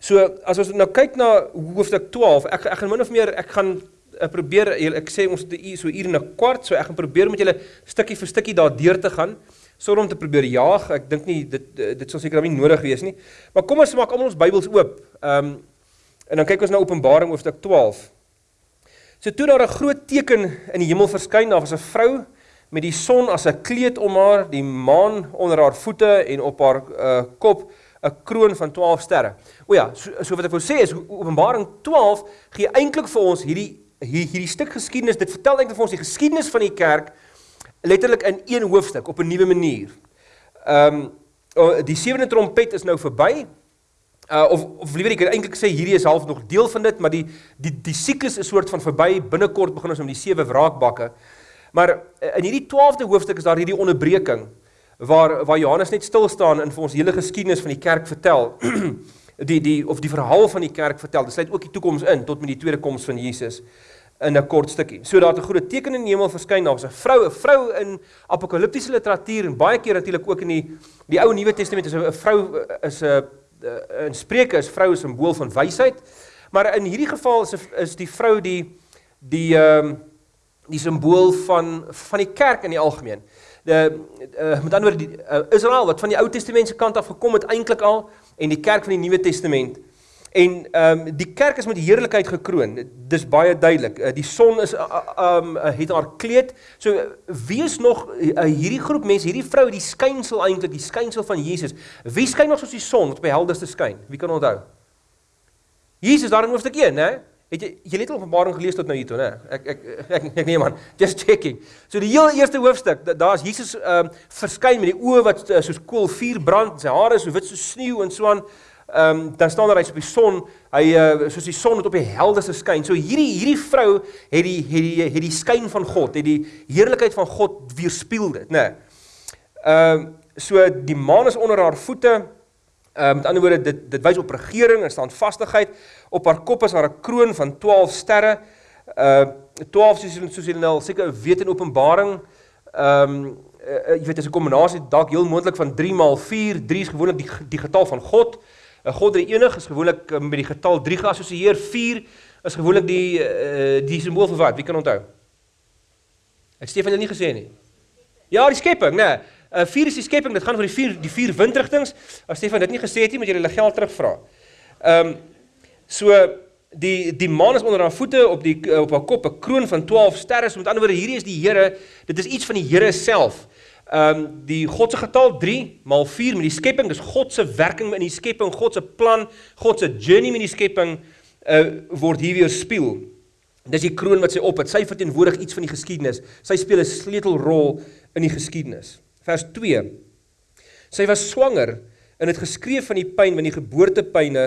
So as ons nou kyk na hoofstuk 12, ek ek gaan min of meer ek gaan ek probeer ek sê ons het so uur en 'n kwart, so ek gaan probeer met julle stukkie vir stukkie daardeur te gaan sonder om te probeer jaag. Ek dink nie dit dit sal seker nie nodig wees nie. Maar kom ons maak almal ons Bybels oop. Ehm um, en dan kyk ons na Openbaring hoofstuk 12. So toe daar 'n groot teken in die hemel verskyn, daar was 'n vrou met die son as 'n kleed om haar, die maan onder haar voete en op haar uh, kop 'n kroon van 12 sterre. O ja, so, so wat ek wou sê is Openbaring 12 gee eintlik vir ons hierdie hier, hierdie stuk geskiedenis. Dit vertel eintlik vir ons die geskiedenis van die kerk letterlik in een hoofstuk op 'n nuwe manier. Ehm um, die sewende trompet is nou verby. Uh of of liewer ek eintlik sê hierdie is half nog deel van dit, maar die die die siklus is soort van verby. Binnekort begin ons met die sewe wraakbakke. Maar uh, in hierdie 12de hoofstuk is daar hierdie onderbreking waar waar Johannes net stil staan en vir ons hele geskiedenis van die kerk vertel. die die of die verhaal van die kerk vertel. Dit sluit ook die toekoms in tot met die tweede koms van Jesus in 'n kort stukkie. So daar het 'n groot teken in die hemel verskyn. Daar was 'n vrou, 'n vrou in apokaliptiese literatuur en baie keer natuurlik ook in die die Ou en Nuwe Testament is 'n vrou is 'n in Spreuke is vroue simbool van wysheid. Maar in hierdie geval is is die vrou die die ehm um, die simbool van van die kerk in die algemeen. De uh, met ander die uh, Israel wat van die Ou Testament se kant af gekom het eintlik al en die kerk van die Nuwe Testament. En ehm um, die kerk is met heerlikheid gekroon. Dis baie duidelik. Uh, die son is ehm uh, um, uh, het haar kleed. So wie is nog uh, hierdie groep mense, hierdie vrou, die skynsel eintlik, die skynsel van Jesus. Wie skyn nog soos die son wat op die helderste skyn? Wie kan onthou? Jesus daar in hoofstuk 1, né? Het jy jy het Openbaring gelees tot nou hier toe, né? Ek ek ek ek, nee man, just checking. So die heel eerste hoofstuk, daar's Jesus ehm um, verskyn met die oë wat uh, soos koolvuur brand, sy hare so wit soos sneeu en so aan. Ehm um, dan staan daar hy's op die son, hy uh, soos die son wat op die helderste skyn. So hierdie hierdie vrou het die het die het die skyn van God, het die heerlikheid van God weerspieël dit, né? Ehm um, so die maan is onder haar voete. Ehm um, met ander woorde dit dit wys op regering en standvastigheid. Op haar kop is daar 'n kroon van 12 sterre. Uh 12 soos soos julle nou seker weet in Openbaring. Ehm um, uh, jy weet dit is 'n kombinasie dalk heel moontlik van 3 maal 4. 3 is gewoonlik die die getal van God. 'n God drie enig is gewoonlik uh, met die getal 3 geassosieer. 4 is gewoonlik die uh, die simbool vir wat? Wie kan onthou? Het Stefan dit nie gesê nie? Ja, die skepping, né? Nee. Uh 4 is die skepping. Dit gaan oor die vier die vier windrigtinge. As Stefan dit nie gesê het nie, moet jy hulle geld terugvra. Ehm um, so die die maan is onder haar voete op die op haar kop 'n kroon van 12 sterre. So met ander woorde, hierdie is die Here. Dit is iets van die Here self ehm um, die God se getal 3 maal 4 met die skepping, dis God se werking in die skepping, God se plan, God se journey met die skepping uh word hier weer speel. Dis die kroon wat sy op het. Sy verteenwoordig iets van die geskiedenis. Sy speel 'n sleutelrol in die geskiedenis. Vers 2. Sy was swanger en het geskreef van die pyn van die geboortepyne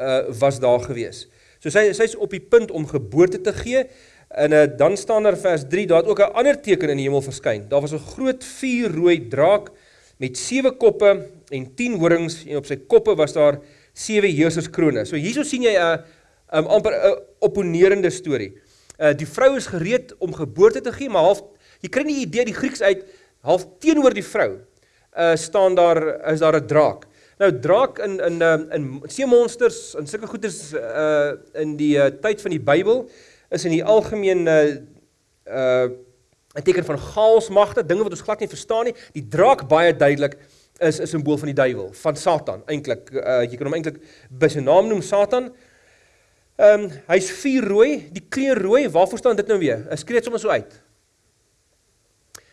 uh was daar gewees. So sy sy's op die punt om geboorte te gee En uh, dan staan daar vers 3, daar het ook 'n ander teken in die hemel verskyn. Daar was 'n groot vuurrooi draak met sewe koppe en 10 horings en op sy koppe was daar sewe heerserskrone. So hierso sien jy 'n um, amper 'n opponerende storie. Uh die vrou is gereed om geboorte te gee, maar half jy kry nie idee die Grieks uit half teenoor die vrou. Uh staan daar is daar 'n draak. Nou draak in in in, in see monsters en sulke goeders uh in die uh, tyd van die Bybel is in die algemeen uh, uh 'n teken van chaosmagte, dinge wat ons glad nie verstaan nie. Die draak baie duidelik is 'n simbool van die duiwel, van Satan eintlik. Uh jy kan hom eintlik by sy naam noem Satan. Ehm um, hy's vuur rooi, die kleur rooi, waarvoor staan dit nou weer? Ek skree dit sommer so uit.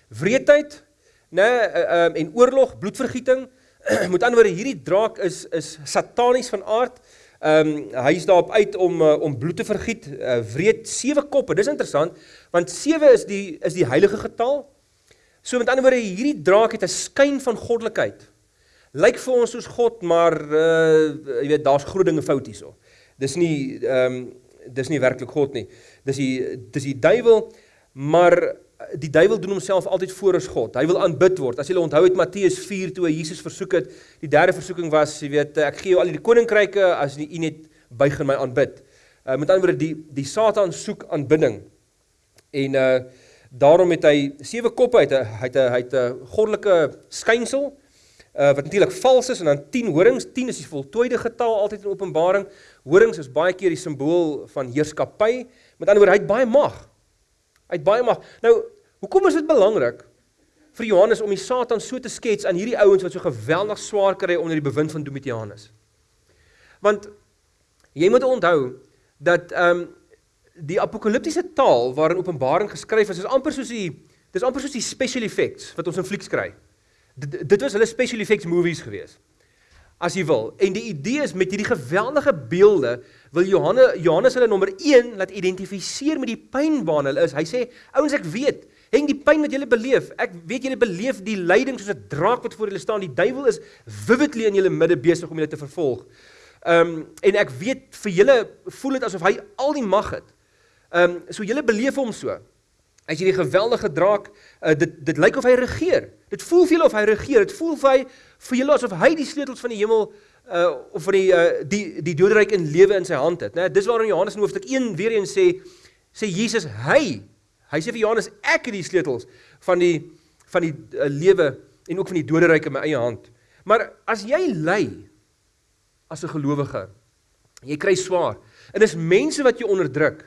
Wreedheid, né, nee, ehm uh, en oorlog, bloedvergieting. Met ander woorde, hierdie draak is is satanies van aard. Ehm um, hy is daarop uit om uh, om bloed te vergiet. Uh, wreed sewe koppe. Dis interessant want sewe is die is die heilige getal. So met ander woorde hierdie draak het 'n skyn van goddelikheid. Lyk vir ons soos God, maar uh jy weet daar's groot dinge fout hierso. Dis nie ehm um, dis nie werklik God nie. Dis die dis die duiwel, maar die duiwel doen homself altyd voor as God. Hy wil aanbid word. As jy onthou het Matteus 4 toe hy Jesus versoek het, die derde versoeking was, jy weet, ek gee jou al die koninkryke as jy net buig en my aanbid. Uh, met ander woorde die die Satan soek aanbidding. En uh daarom het hy sewe koppe uit, hy het hy het 'n goddelike skynsel. uh, wat natuurlik vals is en dan 10 horings. 10 is die voltooide getal altyd in Openbaring. Horings is baie keer die simbool van heerskappy. Met ander woorde, hy het baie mag. Het baie mag. Nou, hoekom is dit belangrik vir Johannes om die Satan so te skets aan hierdie ouens wat so geweldig swaar kry onder die bewind van Domitianus? Want jy moet onthou dat ehm um, die apokaliptiese taal waarin Openbaring geskryf is, is amper soos die dis amper soos die special effects wat ons in flieks kry. Dit, dit was hulle special effects movies gewees. As jy wil. En die idee is met hierdie geweldige beelde wil Johannes Johannes hulle nommer 1 laat identifiseer met die pyn waarna hulle is. Hy sê, ouens ek weet, hang die pyn wat julle beleef. Ek weet julle beleef die lyding soos 'n draak wat voor julle staan. Die duiwel is vividly in julle midde besig om julle te vervolg. Ehm um, en ek weet vir julle voel dit asof hy al die mag het. Ehm um, so julle beleef hom so. As jy die geweldige draak, uh, dit dit lyk of hy regeer. Dit voel vir julle of hy regeer. Dit voel vir hy vir julle asof hy die sleutels van die hemel uh of van die uh die die doderyk in lewe in sy hand het, né? Dis waarom Johannes in hoofstuk 1 weer eens sê sê Jesus hy hy sê vir Johannes ek het die sleutels van die van die uh, lewe en ook van die doderyk in my eie hand. Maar as jy ly as 'n gelowige. Jy kry swaar. En dis mense wat jou onderdruk.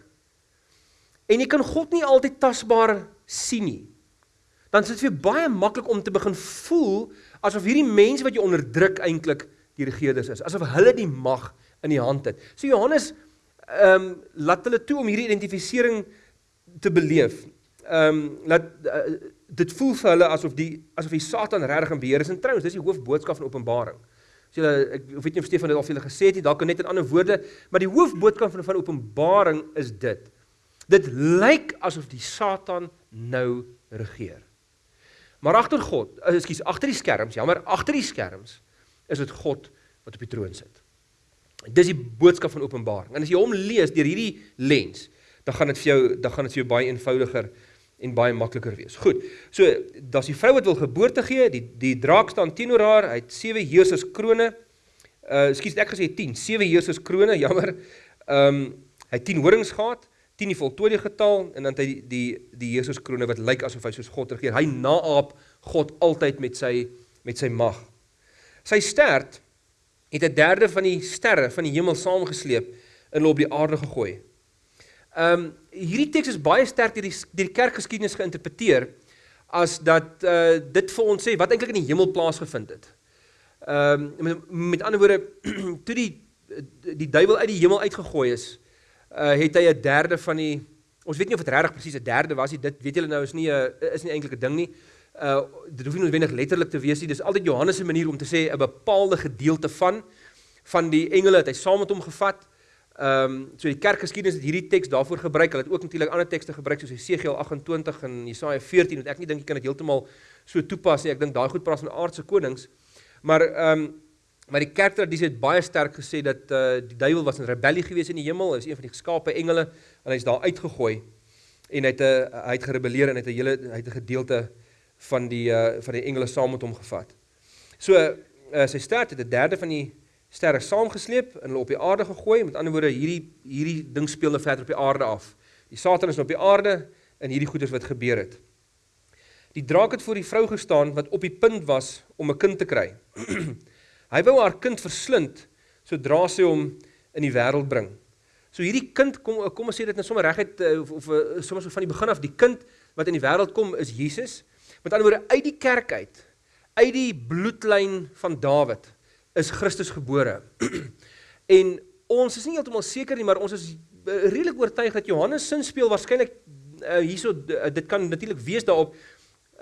En jy kan God nie altyd tasbaar sien nie. Dan is dit vir baie maklik om te begin voel asof hierdie mense wat jou onderdruk eintlik die regerders is, asof hulle die mag in die hand het. So Johannes ehm um, laat hulle toe om hierdie identifisering te beleef. Ehm um, laat uh, dit voel vir hulle asof die asof die Satan regtig in beheer is. En trouens, dis die hoofboodskap van Openbaring. So julle ek weet nie of Stefan dit al vir julle gesê het nie, dalk net in ander woorde, maar die hoofboodskap van van Openbaring is dit. Dit lyk asof die Satan nou regeer. Maar agter God, eh, ekskuus, agter die skerms, jammer, agter die skerms is dit God wat op die troon sit. Dis die boodskap van Openbaring. En as jy hom lees deur hierdie lens, dan gaan dit vir jou dan gaan dit vir jou baie eenvoudiger en baie makliker wees. Goed. So, daar's die vrou wat wil geboorte gee, die die draak staan teenoor haar, hy het sewe heersers krone. Uh, ekskuus, ek gesê 10, sewe heersers krone, jammer. Ehm um, hy het 10 horings gehad, 10 die voltooide getal en dan het hy die die die krone wat lyk asof hy soos God regeer. Hy naap God altyd met sy met sy mag. Sy stert het 'n derde van die sterre van die hemel saamgesleep en hulle op die aarde gegooi. Ehm um, hierdie teks is baie sterk deur die deur die kerkgeskiedenis geïnterpreteer as dat uh dit vir ons sê wat eintlik in die hemel plaasgevind het. Ehm um, met, met ander woorde toe die die duiwel uit die hemel uitgegooi is, uh het hy 'n derde van die ons weet nie of dit regtig presies 'n derde was nie. Dit weet julle nou is nie 'n is nie eintlik 'n ding nie. Uh dit hoef nie noodwendig letterlik te wees nie. Dis altyd Johannes se manier om te sê 'n bepaalde gedeelte van van die engele het hy saam met hom gevat. Ehm um, so die kerkgeskiedenis het hierdie teks daarvoor gebruik. Hulle het ook natuurlik ander tekste gebruik soos Jesegiel 28 en Jesaja 14 wat ek nie dink jy kan dit heeltemal so toepas nie. Ek dink daai goed praat van aardse konings. Maar ehm um, maar die kerktradisie het baie sterk gesê dat eh uh, die duiwel was in rebellie gewees in die hemel. Hy is een van die geskape engele en hy's daar uitgegooi en hy het 'n hy het gerebelleer en hy het 'n hele hy het 'n gedeelte van die uh, van die engele saam met hom gevat. So uh, sy sterk het 'n derde van die sterre saamgesleep en hulle op die aarde gegooi. Met ander woorde, hierdie hierdie ding speel nou verder op die aarde af. Die Satan is op die aarde en hierdie goeders wat gebeur het. Die draak het voor die vrou gestaan wat op die punt was om 'n kind te kry. Hy wou haar kind verslind sodra sy hom in die wêreld bring. So hierdie kind kom kom ons sê dit net sommer reguit eh, of, of eh, sommer so van die begin af die kind wat in die wêreld kom is Jesus. Met ander woorde uit die kerk uit, uit die bloedlyn van Dawid is Christus gebore. en ons is nie heeltemal seker nie, maar ons is uh, redelik oortuig dat Johannes sin speel waarskynlik uh, hierso uh, dit kan natuurlik wees daarop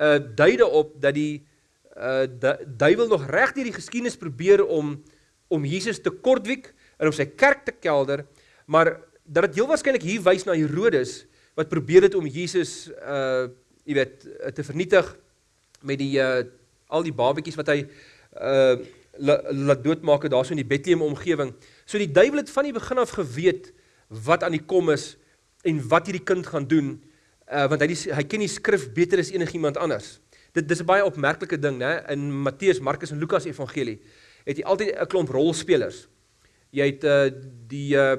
uh duide op dat die uh duiwel nog reg deur die geskiedenis probeer om om Jesus te kortwiek en om sy kerk te kelder, maar dat dit heel waarskynlik hier wys na Herodes wat probeer het om Jesus uh jy weet te vernietig met die uh al die babetjies wat hy uh laat doodmaak daarso in die Bethlehem omgewing. So die duiwel het van die begin af geweet wat aan die kom is en wat hierdie kind gaan doen, uh, want hy die, hy ken die skrif beter as enigiemand anders. Dit dis 'n baie opmerklike ding, né? In Matteus, Markus en Lukas evangelie het jy altyd 'n klomp rolspelers. Jy het uh die uh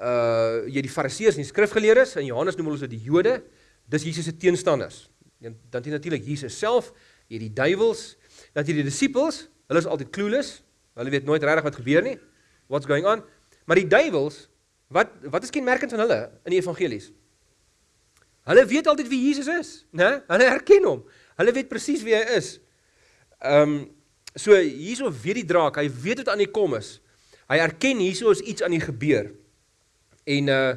uh jy die fariseërs en die skrifgeleerdes en Johannes noem hulle so die Jode. Dis Jesus se teenstanders. Dan dan natuurlik Jesus self, jy die duiwels, Dat hierdie disippels, hulle is altyd clueless. Hulle weet nooit regtig wat gebeur nie. What's going on? Maar die duiwels, wat wat is kenmerkend van hulle in die evangelies? Hulle weet altyd wie Jesus is, né? Hulle herken hom. Hulle weet presies wie hy is. Ehm um, so hierso weet die draak, hy weet wat aan die kom is. Hy erken hierso is iets aan die gebeur. En uh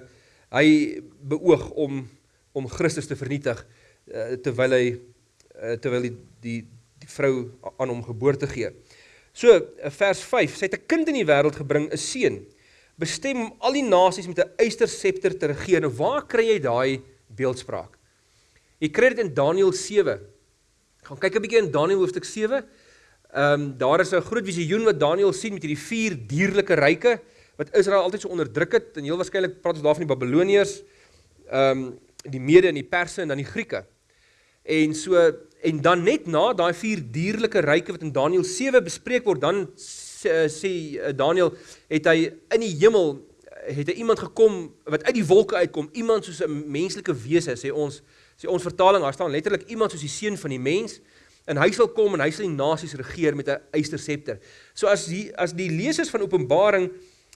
hy beoog om om Christus te vernietig uh, terwyl hy uh, terwyl die die die vrou aan hom geboorte gee. So vers 5, sy het 'n kind in die wêreld gebring, 'n seun, bestem om al die nasies met 'n eysterscepter te regeer. Nou waar kry jy daai beeldspraak? Jy kry dit in Daniël 7. Gaan kyk 'n bietjie in Daniël hoofstuk 7. Ehm um, daar is 'n groot visioen wat Daniël sien met hierdie vier dierlike ryke wat Israel altyd so onderdruk het en heel waarskynlik praat ons daarvan die Babiloniërs, ehm um, die Mede en die Perse en dan die Grieke. En so en dan net na daai vier dierlike ryke wat in Daniël 7 bespreek word, dan sê, sê eh, Daniël het hy in die hemel het hy iemand gekom wat uit die wolke uitkom, iemand soos 'n menslike wese, sê ons sê ons vertaling, daar staan letterlik iemand soos die seun van die mens en hy sal kom en hy sal die nasies regeer met 'n eysterscepter. So as die as die lesers van Openbaring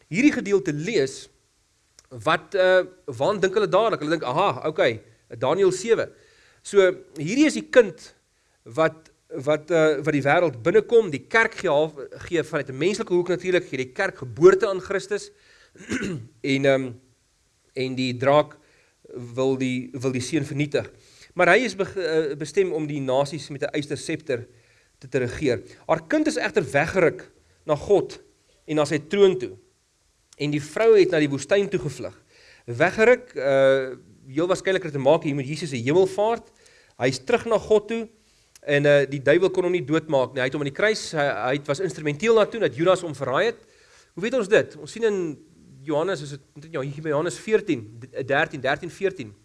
hierdie gedeelte lees, wat uh waar dink hulle dadelik? Hulle dink, "Aha, okay, Daniël 7." So hierdie is die kind wat wat uh wat die wêreld binnekom, die kerk gee gee vanuit 'n menslike hoek natuurlik, gee die kerk geboorte aan Christus. en ehm um, en die draak wil die wil die seun vernietig. Maar hy is be, uh, bestem om die nasies met 'n eysterscepter te, te regeer. Haar kind is egter weggeruk na God en na sy troon toe. En die vrou het na die woestyn toe gevlug. Weggeruk, uh heel waarskynlik het te maak hier met Jesus se hemelvaart. Hy's terug na God toe en uh die duiwel kon hom nie doodmaak nie. Hy het hom aan die kruis, hy, hy was instrumenteel daartoe dat Judas hom verraai het. Hoe weet ons dit? Ons sien in Johannes is dit ja hier by Johannes 14 13 13 14.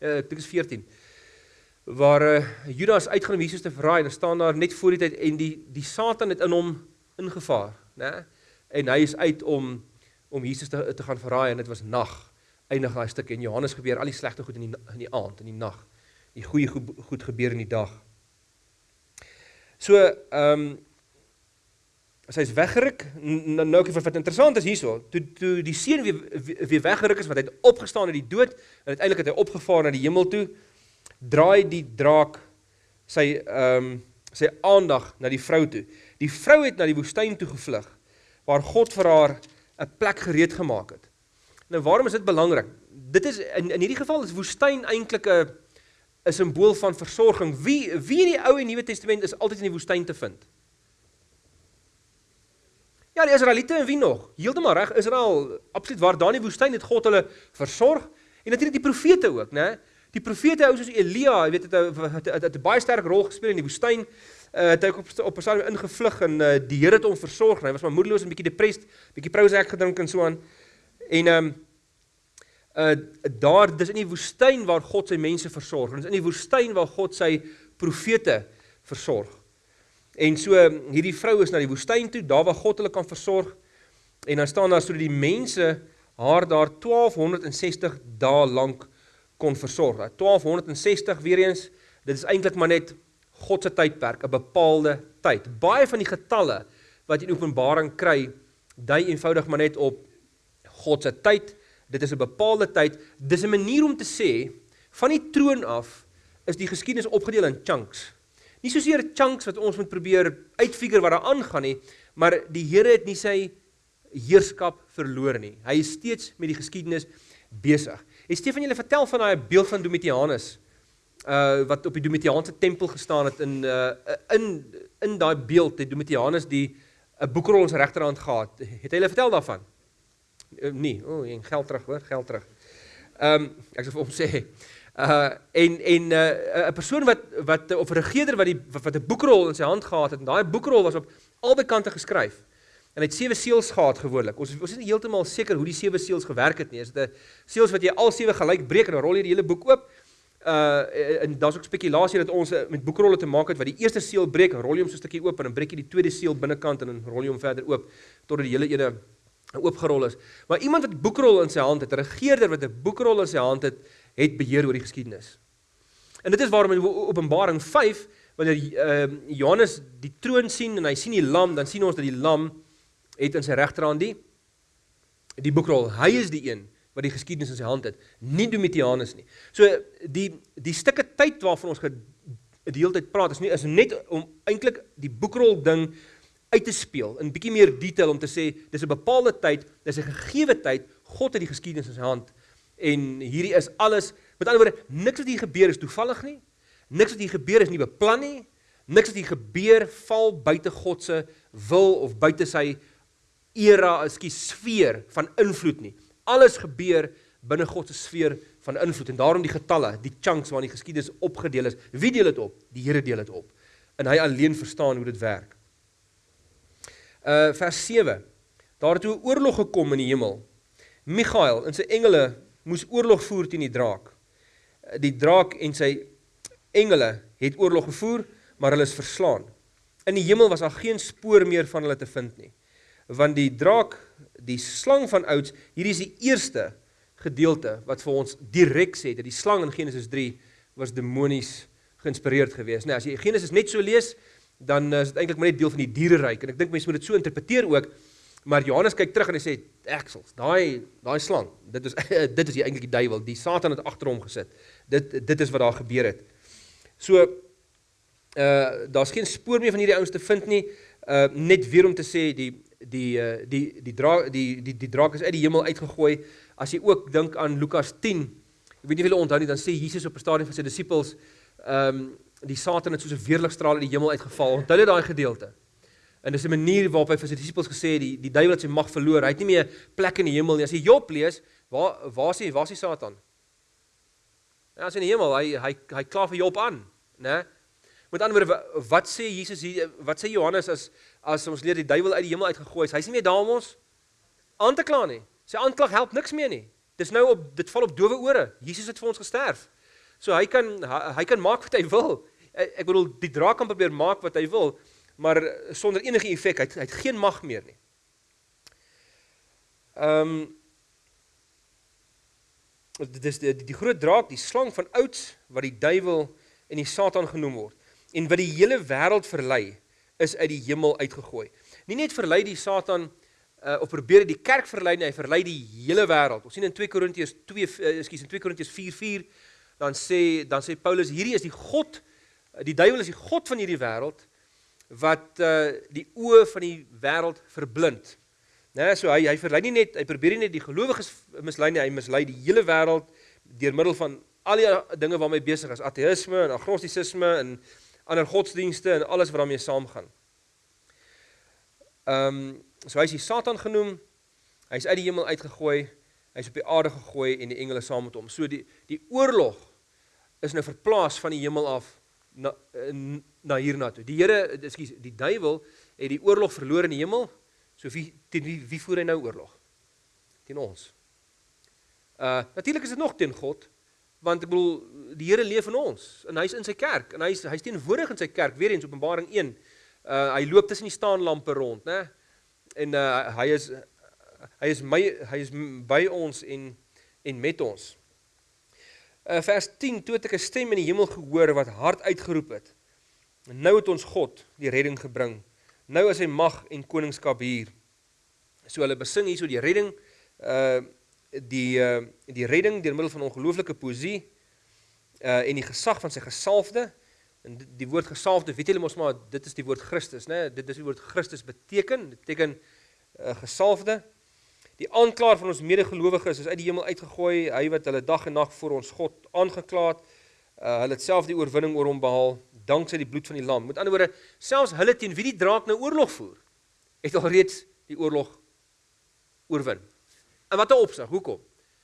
Uh, ek dink is 14 waar uh, Judas uitgaan om Jesus te verraai en staan daar net voor die tyd en die die Satan het in hom ingevaar, né? En hy is uit om om Jesus te te gaan verraai en dit was nag. Eindig daai stuk en Johannes gebeur al die slegte goed in die in die aand, in die nag. Die goeie goed, goed gebeur in die dag. So, ehm um, as hy's weggeruk, nou nou wat, wat interessant is hierso, toe toe die seun weer weer weggeruk is wat hy het opgestaan uit die dood en uiteindelik het hy opgevaar na die hemel toe, draai die draak sy ehm um, sy aandag na die vrou toe. Die vrou het na die woestyn toe gevlug waar God vir haar 'n plek gereed gemaak het. Nou waarom is dit belangrik? Dit is in in hierdie geval is woestyn eintlik 'n 'n simbool van versorging. Wie wie in die Ou en Nuwe Testament is altyd in die woestyn te vind? Ja, die Israeliete en wie nog? Heeltemal reg, Israel, absoluut waar daar in die woestyn het God hulle versorg en natuurlik die profete ook, né? Die profete ou soos Elia, jy weet het 'n baie sterk rol gespeel in die woestyn. Uh, het hy op op 'n stadium ingevlug en uh, die Here het hom versorg. Hy was maar moedeloos en bietjie depressed, bietjie Prozac gedrink en so aan. En ehm um, uh daar dis in die woestyn waar God sy mense versorg. Dit is in die woestyn waar God sy profete versorg. En so hierdie vrou is na die woestyn toe, daar waar God hulle kan versorg. En dan staan daar sodat die mense haar daar 1260 dae lank kon versorg. 1260 weer eens, dit is eintlik maar net God se tydperk, 'n bepaalde tyd. Baie van die getalle wat in Openbaring kry, dui eenvoudig maar net op God se tyd. Dit is 'n bepaalde tyd. Dis 'n manier om te sê van die troon af is die geskiedenis opgedeel in chunks. Nie soseer chunks wat ons moet probeer uitfigure wat daar aangaan nie, maar die Here het nie sy heerskap verloor nie. Hy is steeds met die geskiedenis besig. En Stefan julle vertel van daai beeld van Domitianus uh wat op die Domitiaanse tempel gestaan het in uh in in daai beeld het Domitianus die 'n boekrol in sy regterhand gehad. Het hy hulle vertel daarvan? Uh, nee, o, oh, en geld terug, hoor, geld terug. Ehm um, ek sê vir hom sê uh en en 'n uh, 'n persoon wat wat of 'n regerder wat die wat 'n boekrol in sy hand gehad het en daai boekrol was op albei kante geskryf. En hy het sewe seels gehad gewoonlik. Ons ons is nie heeltemal seker hoe die sewe seels gewerk het nie. Is dit 'n seels wat jy al sewe gelyk breek en dan rol jy die hele boek oop? Uh en daar's ook spekulasie dat ons met boekrolle te maak het wat die eerste seël breek, rol jy hom so 'n stukkie oop en dan breek jy die tweede seël binnekant en dan rol jy hom verder oop totdat die hele ene oopgerol is. Maar iemand wat boekrol in sy hand het, 'n regerder wat 'n boekrol in sy hand het, het beheer oor die geskiedenis. En dit is waarom in Openbaring 5 wanneer uh, Johannes die troon sien en hy sien die lam, dan sien ons dat die lam het in sy regterhand die die boekrol. Hy is die een wat die geskiedenis in sy hand het, nie Domitianus nie. So die die stukke tyd waarvan ons die hele tyd praat is nie is net om eintlik die boekrol ding uit te speel in bietjie meer detail om te sê dis 'n bepaalde tyd, dis 'n gegeewe tyd, God het die geskiedenis in sy hand en hierdie is alles met ander woorde niks wat hier gebeur is toevallig nie. Niks wat hier gebeur is nie beplan nie. Niks wat hier gebeur val buite God se wil of buite sy era, ekskuus, sfeer van invloed nie. Alles gebeur binne God se sfeer van invloed en daarom die getalle, die chunks waarin die geskiedenis opgedeel is. Wie deel dit op? Die Here deel dit op. En hy alleen verstaan hoe dit werk. Uh vers 7. Daar het 'n oorlog gekom in die hemel. Michael en sy engele moes oorlog voer teen die draak. Die draak en sy engele het oorlog gevoer, maar hulle is verslaan. In die hemel was daar geen spoor meer van hulle te vind nie. Want die draak, die slang van ouds, hierdie is die eerste gedeelte wat vir ons direk sê dat die slang in Genesis 3 was demonies geïnspireerd geweest. Nou as jy Genesis net so lees, dan is dit eintlik maar net deel van die diereryk en ek dink mense moet dit so interpreteer ook. Maar Johannes kyk terug en hy sê eksels, daai daai slang, dit is dit is eintlik die duiwel, die Satan het agter hom gesit. Dit dit is wat daar gebeur het. So uh daar's geen spoor meer van hierdie ouens te vind nie. Uh net weer om te sê die die uh die die draak die die die draak is uit die hemel uitgegooi. As jy ook dink aan Lukas 10, ek weet nie of julle onthou nie, dan sê Jesus op 'n stadium vir sy disippels, ehm um, die Satan het soos 'n weerligstraal uit die hemel uitgeval. Onthou jy daai gedeelte? En dis 'n manier waarop hy vir sy disippels gesê het die die duiwel het sy mag verloor. Hy het nie meer plek in die hemel nie. As jy Job lees, waar waar is hy? Waar is die Satan? Ja, as in die hemel, hy hy hy kla vir Job aan, né? Met ander woorde, wat sê Jesus hier? Wat sê Johannes as as ons leer die duiwel uit die hemel uitgegooi is? Hy's nie meer daar om ons aan te kla nie. Sy aanklag help niks meer nie. Dis nou op dit val op dowe ore. Jesus het vir ons gesterf. So hy kan hy, hy kan maak wat hy wil. Ek bedoel die draak kan probeer maak wat hy wil, maar sonder enige effek. Hy, hy het geen mag meer nie. Ehm um, dit is die, die, groot draak, die slang van ouds wat die duiwel en die Satan genoem word en wat die hele wêreld verlei is uit die hemel uitgegooi. Nie net verlei die Satan uh, of probeer die kerk verlei nie, hy verlei die hele wêreld. Ons sien in 2 Korintiërs 2 uh, ekskuus in 2 Korintiërs 4:4 dan sê dan sê Paulus hierdie is die god die duiwel is die god van hierdie wêreld wat uh, die oë van die wêreld verblind. Né, so hy hy verlei nie net hy probeer nie net die gelowiges mislei nie, hy mislei die hele wêreld deur middel van al die dinge waarmee besig is, ateïsme en agnostisisme en ander godsdienste en alles wat daarmee saamgaan. Ehm um, so hy is Satan genoem. Hy's uit die hemel uitgegooi. Hy's op die aarde gegooi en die engele saam met hom. So die die oorlog is nou verplaas van die hemel af na na hiernatoe. Die Here, ekskuus, die duiwel het die oorlog verloor in die hemel So wie teen wie, wie voer hy nou oorlog? Teen ons. Uh natuurlik is dit nog teen God, want ek bedoel die Here leef in ons en hy's in sy kerk en hy's hy's teenwoordig in sy kerk weer eens Openbaring 1. Uh hy loop tussen die staanlampe rond, né? En uh hy is hy is my hy is by ons en en met ons. Uh vers 10 toe het ek 'n stem in die hemel gehoor wat hard uitgeroep het. En nou het ons God die redding gebring nou is hy mag en koningskap hier. So hulle besing hierso die redding uh die uh die redding deur middel van ongelooflike poesie uh en die gesag van sy gesalfde. En die, die woord gesalfde, weet julle mos maar dit is die woord Christus, né? Dit is die woord Christus beteken, dit beteken uh gesalfde. Die aanklaer van ons medegelowiges is uit die hemel uitgegooi, hy wat hulle dag en nag voor ons God aangekla het. Uh hulle het self die oorwinning oor hom behaal danksy die bloed van die lam. Met ander woorde, selfs hulle teen wie die draak nou oorlog voer, het al reeds die oorlog oorwin. En wat 'n opsig, hoekom?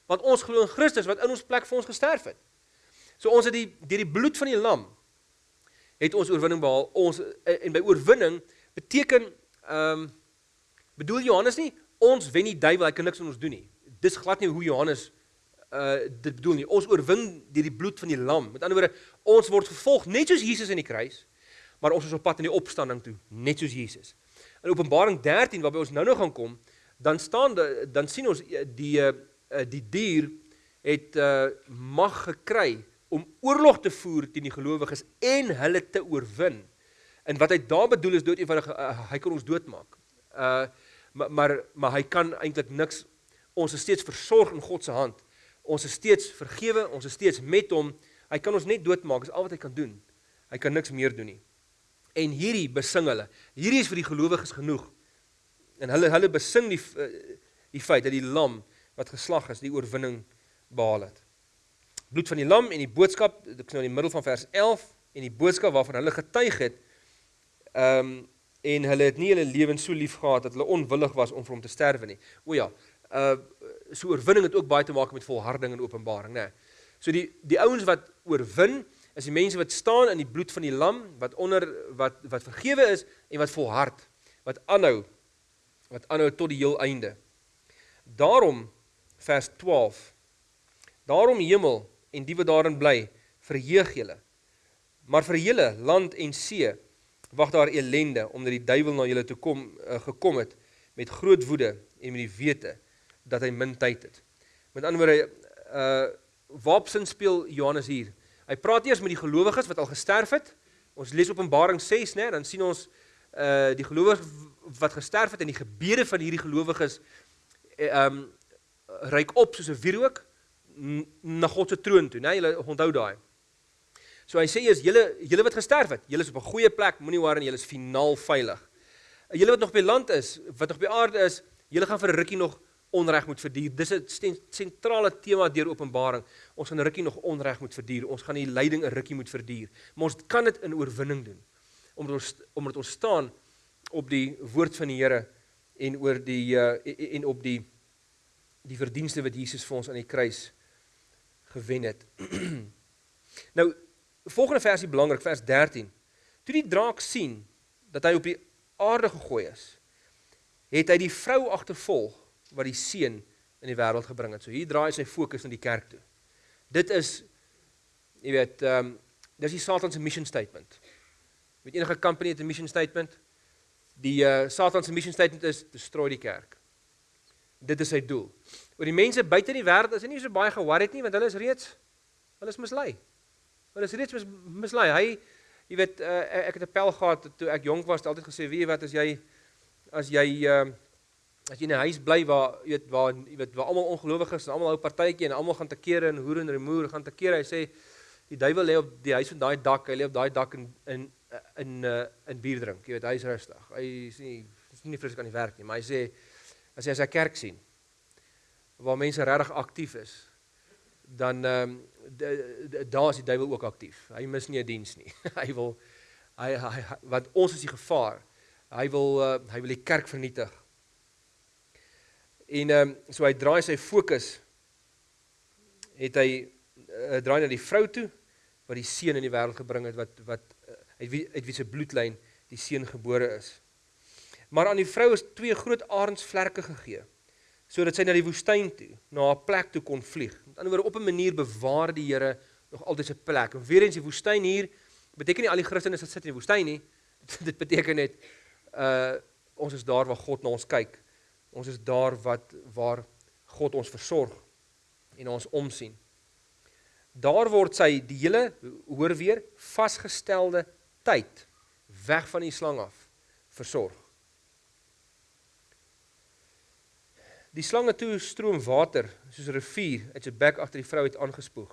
Want ons glo in Christus wat in ons plek vir ons gesterf het. So ons het die deur die bloed van die lam het ons oorwinning behaal. Ons en by oorwinning beteken ehm um, bedoel Johannes nie ons wen die duiwel, hy kan niks aan ons doen nie. Dis glad nie hoe Johannes uh dit bedoel nie. Ons oorwin deur die bloed van die lam. Met ander woorde, ons word vervolg net soos Jesus in die kruis, maar ons is op pad in die opstanding toe, net soos Jesus. In Openbaring 13 waarby ons nou nog gaan kom, dan staan dan sien ons die die, uh, die dier het uh mag gekry om oorlog te voer teen die gelowiges en hulle te oorwin. En wat hy daar bedoel is dood eenvoudig uh, hy kan ons doodmaak. Uh maar maar maar hy kan eintlik niks ons is steeds versorg in God se hand. Ons is steeds vergewe, ons is steeds met hom. Hy kan ons net doodmaak, is al wat hy kan doen. Hy kan niks meer doen nie. En hierdie besing hulle. Hierdie is vir die gelowiges genoeg. En hulle hulle besing die die feit dat die lam wat geslag is, die oorwinning behaal het bloed van die lam en die boodskap, ek is nou in die middel van vers 11 en die boodskap waarvan hulle getuig het, ehm um, en hulle het nie hulle lewens so lief gehad dat hulle onwillig was om vir hom te sterwe nie. O ja, uh so oorwinning het ook baie te maak met volharding en openbaring, né? So die die ouens wat oorwin is die mense wat staan in die bloed van die lam, wat onder wat wat vergewe is en wat volhard, wat aanhou, wat aanhou tot die heel einde. Daarom vers 12. Daarom hemel en die wat daarin bly, verheug julle. Maar vir julle land en see wag daar elende omdat die duiwel na julle toe kom uh, gekom het met groot woede en met die wete dat hy min tyd het. Met ander woorde uh waapsin speel Johannes hier. Hy praat eers met die gelowiges wat al gesterf het. Ons lees Openbaring 6, né, dan sien ons uh die gelowiges wat gesterf het en die gebede van hierdie gelowiges ehm um, reik op soos 'n wierook na God se troon toe, né? Julle onthou daai. So hy sê eers julle julle wat gesterf het, julle is op 'n goeie plek, moenie worry en julle is finaal veilig. Julle wat nog op die land is, wat nog op die aarde is, julle gaan vir 'n rukkie nog onreg moet verduur. Dis 'n sentrale tema deur Openbaring. Ons gaan 'n rukkie nog onreg moet verduur. Ons gaan die lyding 'n rukkie moet verduur. Maar ons kan dit in oorwinning doen. Omdat ons omdat ons staan op die woord van die Here en oor die uh, en op die die verdienste wat Jesus vir ons aan die kruis gewen het. nou, volgende versie belangrik, vers 13. Toe die draak sien dat hy op die aarde gegooi is, het hy die vrou agtervolg wat die seun in die wêreld gebring het. So hier draai sy fokus na die kerk toe. Dit is jy weet, ehm um, dis die Satan se mission statement. Met enige company het 'n mission statement. Die uh, Satan se mission statement is destroy die kerk. Dit is sy doel oor die mense buite in die wêreld is hy nie so baie ge-worried nie want hulle is reeds hulle is mislei. Hulle is reeds mis, mislei. Hy jy weet uh, ek het 'n pel gehad toe ek jonk was, altyd gesê wie wat as jy as jy uh, as jy in 'n huis bly waar jy weet waar jy weet waar almal ongelowiges en almal hou partytjie en almal gaan te kere en hoer en remoer gaan te kere. Hy sê die duiwel lê op die huis van daai dak, hy lê op daai dak in in in uh, in bier drink. Jy weet hy is rustig. Hy is nie is nie vreeslik aan die werk nie, maar hy sê as jy as hy kerk sien waar mense regtig aktief is, dan ehm um, daar is die duiwel ook aktief. Hy mis nie 'n diens nie. hy wil hy, hy wat ons is die gevaar. Hy wil uh, hy wil die kerk vernietig. En ehm um, so hy draai sy fokus het hy uh, draai na die vrou toe wat die seun in die wêreld gebring het wat wat uh, uit wie uit wie se bloedlyn die seun gebore is. Maar aan die vrou is twee groot arensvlerke gegee sodat sy na die woestyn toe, na 'n plek toe kon vlieg. Met ander woorde op 'n manier bewaar die Here nog altyd sy plek. En weer eens die woestyn hier beteken nie al die Christene sit in die woestyn nie. Dit beteken net uh ons is daar waar God na ons kyk. Ons is daar wat waar God ons versorg en ons omsien. Daar word sy die hele hoor weer vasgestelde tyd weg van die slang af versorg. Die slange toe stroom water soos 'n rivier uit sy bek agter die vrou het aangespoeg.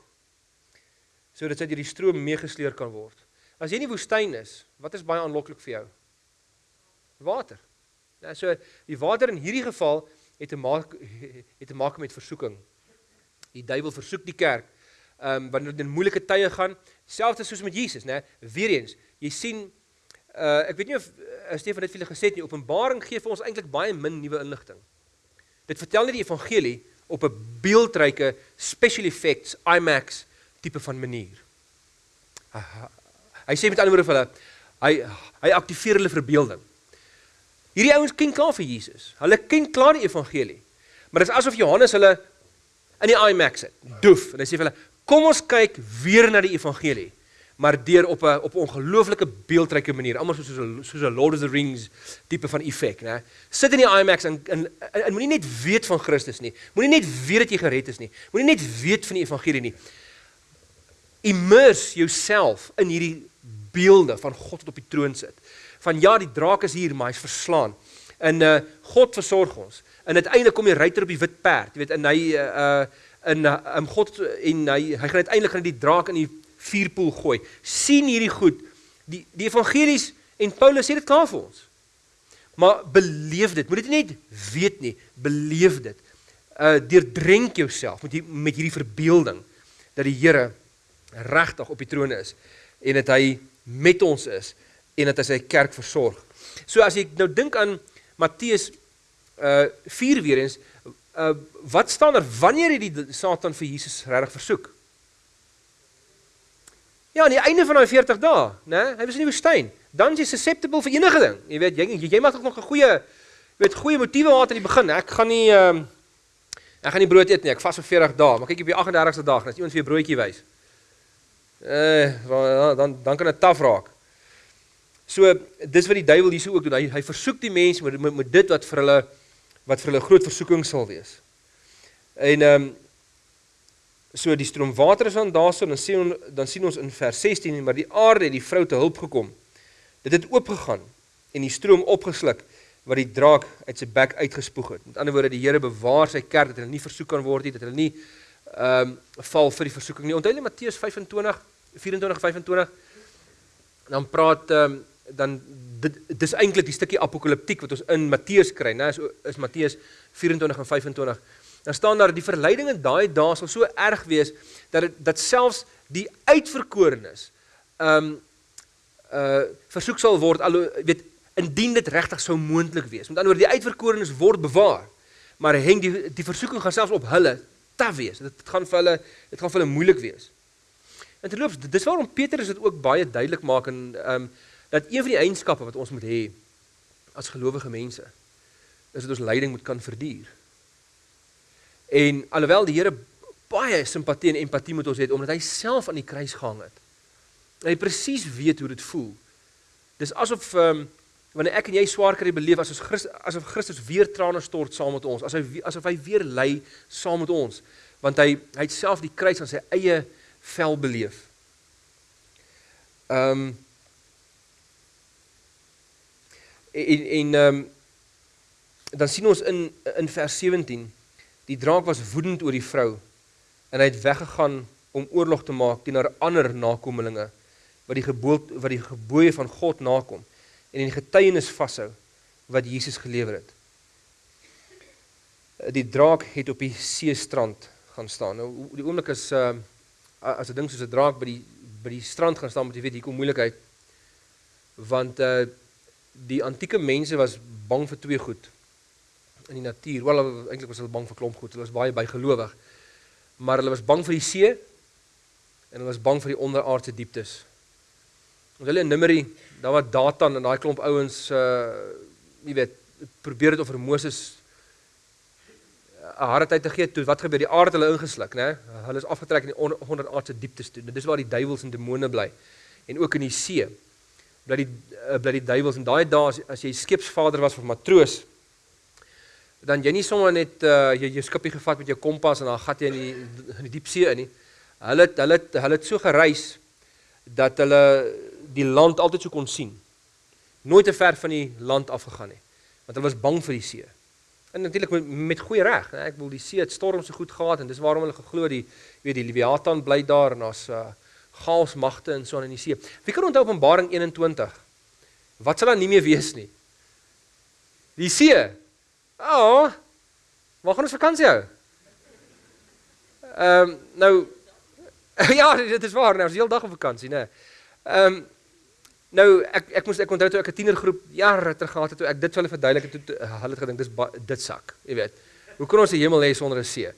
Sodat sy deur die stroom meegesleer kan word. As jy in die woestyn is, wat is baie aanloklik vir jou? Water. Ja, so die water in hierdie geval het te maak het te maak met versoeking. Die duiwel versoek die kerk. Ehm um, wanneer dit in moeilike tye gaan, selfs soos met Jesus, né? Weereens, jy sien uh ek weet nie of uh, Stefan dit vir julle gesê het nie, Openbaring gee vir ons eintlik baie min nuwe inligting. Dit vertel net die evangelie op 'n beeldryke special effects IMAX tipe van manier. Hy sê met ander woorde vir hulle, hy hy aktiveer hulle verbeelding. Hierdie ouens ken klaar vir Jesus. Hulle ken klaar die evangelie. Maar dit is asof Johannes hulle in die IMAX het. Doef. En hy sê vir hulle, "Kom ons kyk weer na die evangelie." Maar deur op 'n op 'n ongelooflike beeldryke manier, almal soos soos 'n Lord of the Rings tipe van effek, né? Sit in die IMAX en en, en, en moenie net weet van Christus nie. Moenie net weet dat jy gered is nie. Moenie net weet van die evangelie nie. immerse jouself in hierdie beelde van God wat op die troon sit. Van ja, die draak is hier, maar hy's verslaan. En uh God versorg ons. En uiteindelik kom die ruiter op die wit perd, jy weet, en hy uh in uh, um, God en hy hy gaan uiteindelik gaan die draak in die vuurpoel gooi. sien hierdie goed. Die die evangelies en Paulus sê dit klaar vir ons. Maar beleef dit. Moet dit net weet nie, beleef dit. Uh deurdrink jouself met die, met hierdie verbeelding dat die Here regtig op die troon is en dat hy met ons is en dat hy sy kerk versorg. So as ek nou dink aan Matteus uh 4 weer eens, uh wat staan daar wanneer het die Satan vir Jesus regtig versoek? Ja, aan die einde van daai 40 dae, né? Hy was in die woestyn. Dan is jy susceptible vir enige ding. Jy weet, jy jy, mag nog 'n goeie weet goeie motiewe gehad aan die begin. Ek gaan nie ehm uh, ek gaan nie brood eet nie. Ek vas vir 40 dae, maar kyk op die 38ste dag, as iemand vir jou broodjie wys. Eh, uh, dan dan kan dit taaf raak. So dis wat die duiwel hierso ook doen. Hy hy versoek die mense met, met met dit wat vir hulle wat vir hulle groot versoeking sal wees. En ehm um, so die stroom water is aan daarso dan sien ons dan sien ons in vers 16 maar die aarde het die vrou te hulp gekom. Dit het oopgegaan en die stroom opgesluk wat die draak uit sy bek uitgespoeg het. Met ander woorde die Here bewaar sy kerk dat hulle nie versoek kan word nie, dat hulle nie ehm um, val vir die versoeking nie. Onthou net Matteus 25 24 25 dan praat ehm um, dan dit dis eintlik die stukkie apokaliptiek wat ons in Matteus kry, né? Is is Matteus 24 en 25. Dan staan daar die verleiding in daai dae sal so erg wees dat dit dat selfs die uitverkorenes ehm um, uh versoek sal word al weet indien dit regtig sou moontlik wees. Met ander woorde die uitverkorenes word bewaar. Maar hang die die versoeking gaan selfs op hulle taaf wees. Dit, dit gaan vir hulle dit gaan vir hulle moeilik wees. En terloops, dis waarom Petrus dit ook baie duidelik maak en ehm um, dat een van die eienskappe wat ons moet hê as gelowige mense is dat ons lyding moet kan verduur. En alhoewel die Here baie simpatie en empatie met ons het omdat hy self aan die kruis gehang het. Hy presies weet hoe dit voel. Dis asof ehm um, wanneer ek en jy swaar kry beleef as ons Christus asof Christus weer trane stort saam met ons, as hy asof hy weer ly saam met ons, want hy hy het self die kruis aan sy eie vel beleef. Ehm um, en en ehm um, dan sien ons in in vers 17 die draak was woedend oor die vrou en hy het weggegaan om oorlog te maak teenoor ander nakommelinge wat die gebood wat die gebooie van God nakom en in getuienis vashou wat Jesus gelewer het. Die draak het op die see strand gaan staan. Nou die oomblik is uh as 'n ding soos 'n draak by die by die strand gaan staan, moet jy weet hier kom moeilikheid. Want uh die antieke mense was bang vir twee goed in die natuur. Wel eintlik was hulle bang vir klomp goed. Hulle was baie bygelowig. Maar hulle was bang vir die see en hulle was bang vir die onderaardse dieptes. Ons hulle in Numeri, daar was Datan en daai klomp ouens uh jy weet, probeer dit of vir Moses 'n harde tyd te gee toe wat gebeur die aarde hulle ingesluk nê hulle is afgetrek in die onderaardse dieptes toe dis waar die duiwels en demone bly en ook in die see bly die uh, bly die duiwels en daai dae as, as jy skepsvader was of matroos dan jy nie sommer net uh, jy jou skipie gevat met jou kompas en dan gat jy in die in die diep see in nie hulle hulle hulle het so gereis dat hulle die land altyd so kon sien nooit te ver van die land afgegaan nie want hulle was bang vir die see En natuurlik met, met goeie reg, né? Ek wil die see het storm so goed gehad en dis waarom hulle geglo die weet die Leviathan bly daar en daar's uh chaos magte en so aan in die see. Wie kan onthou Openbaring 21? Wat sal dan nie meer wees nie? Die see. Ah. Oh, waar gaan ons vakansie hou? Ehm um, nou ja, dit is waar, nou is die hele dag op vakansie, né? Ehm um, Nou ek ek moes ek onthou toe ek 'n tienergroep jare terug gehad het toe ek dit hulle verduidelik het toe hulle het gedink dis dit sak, jy weet. Hoe kan ons die hemel hê sonder 'n see?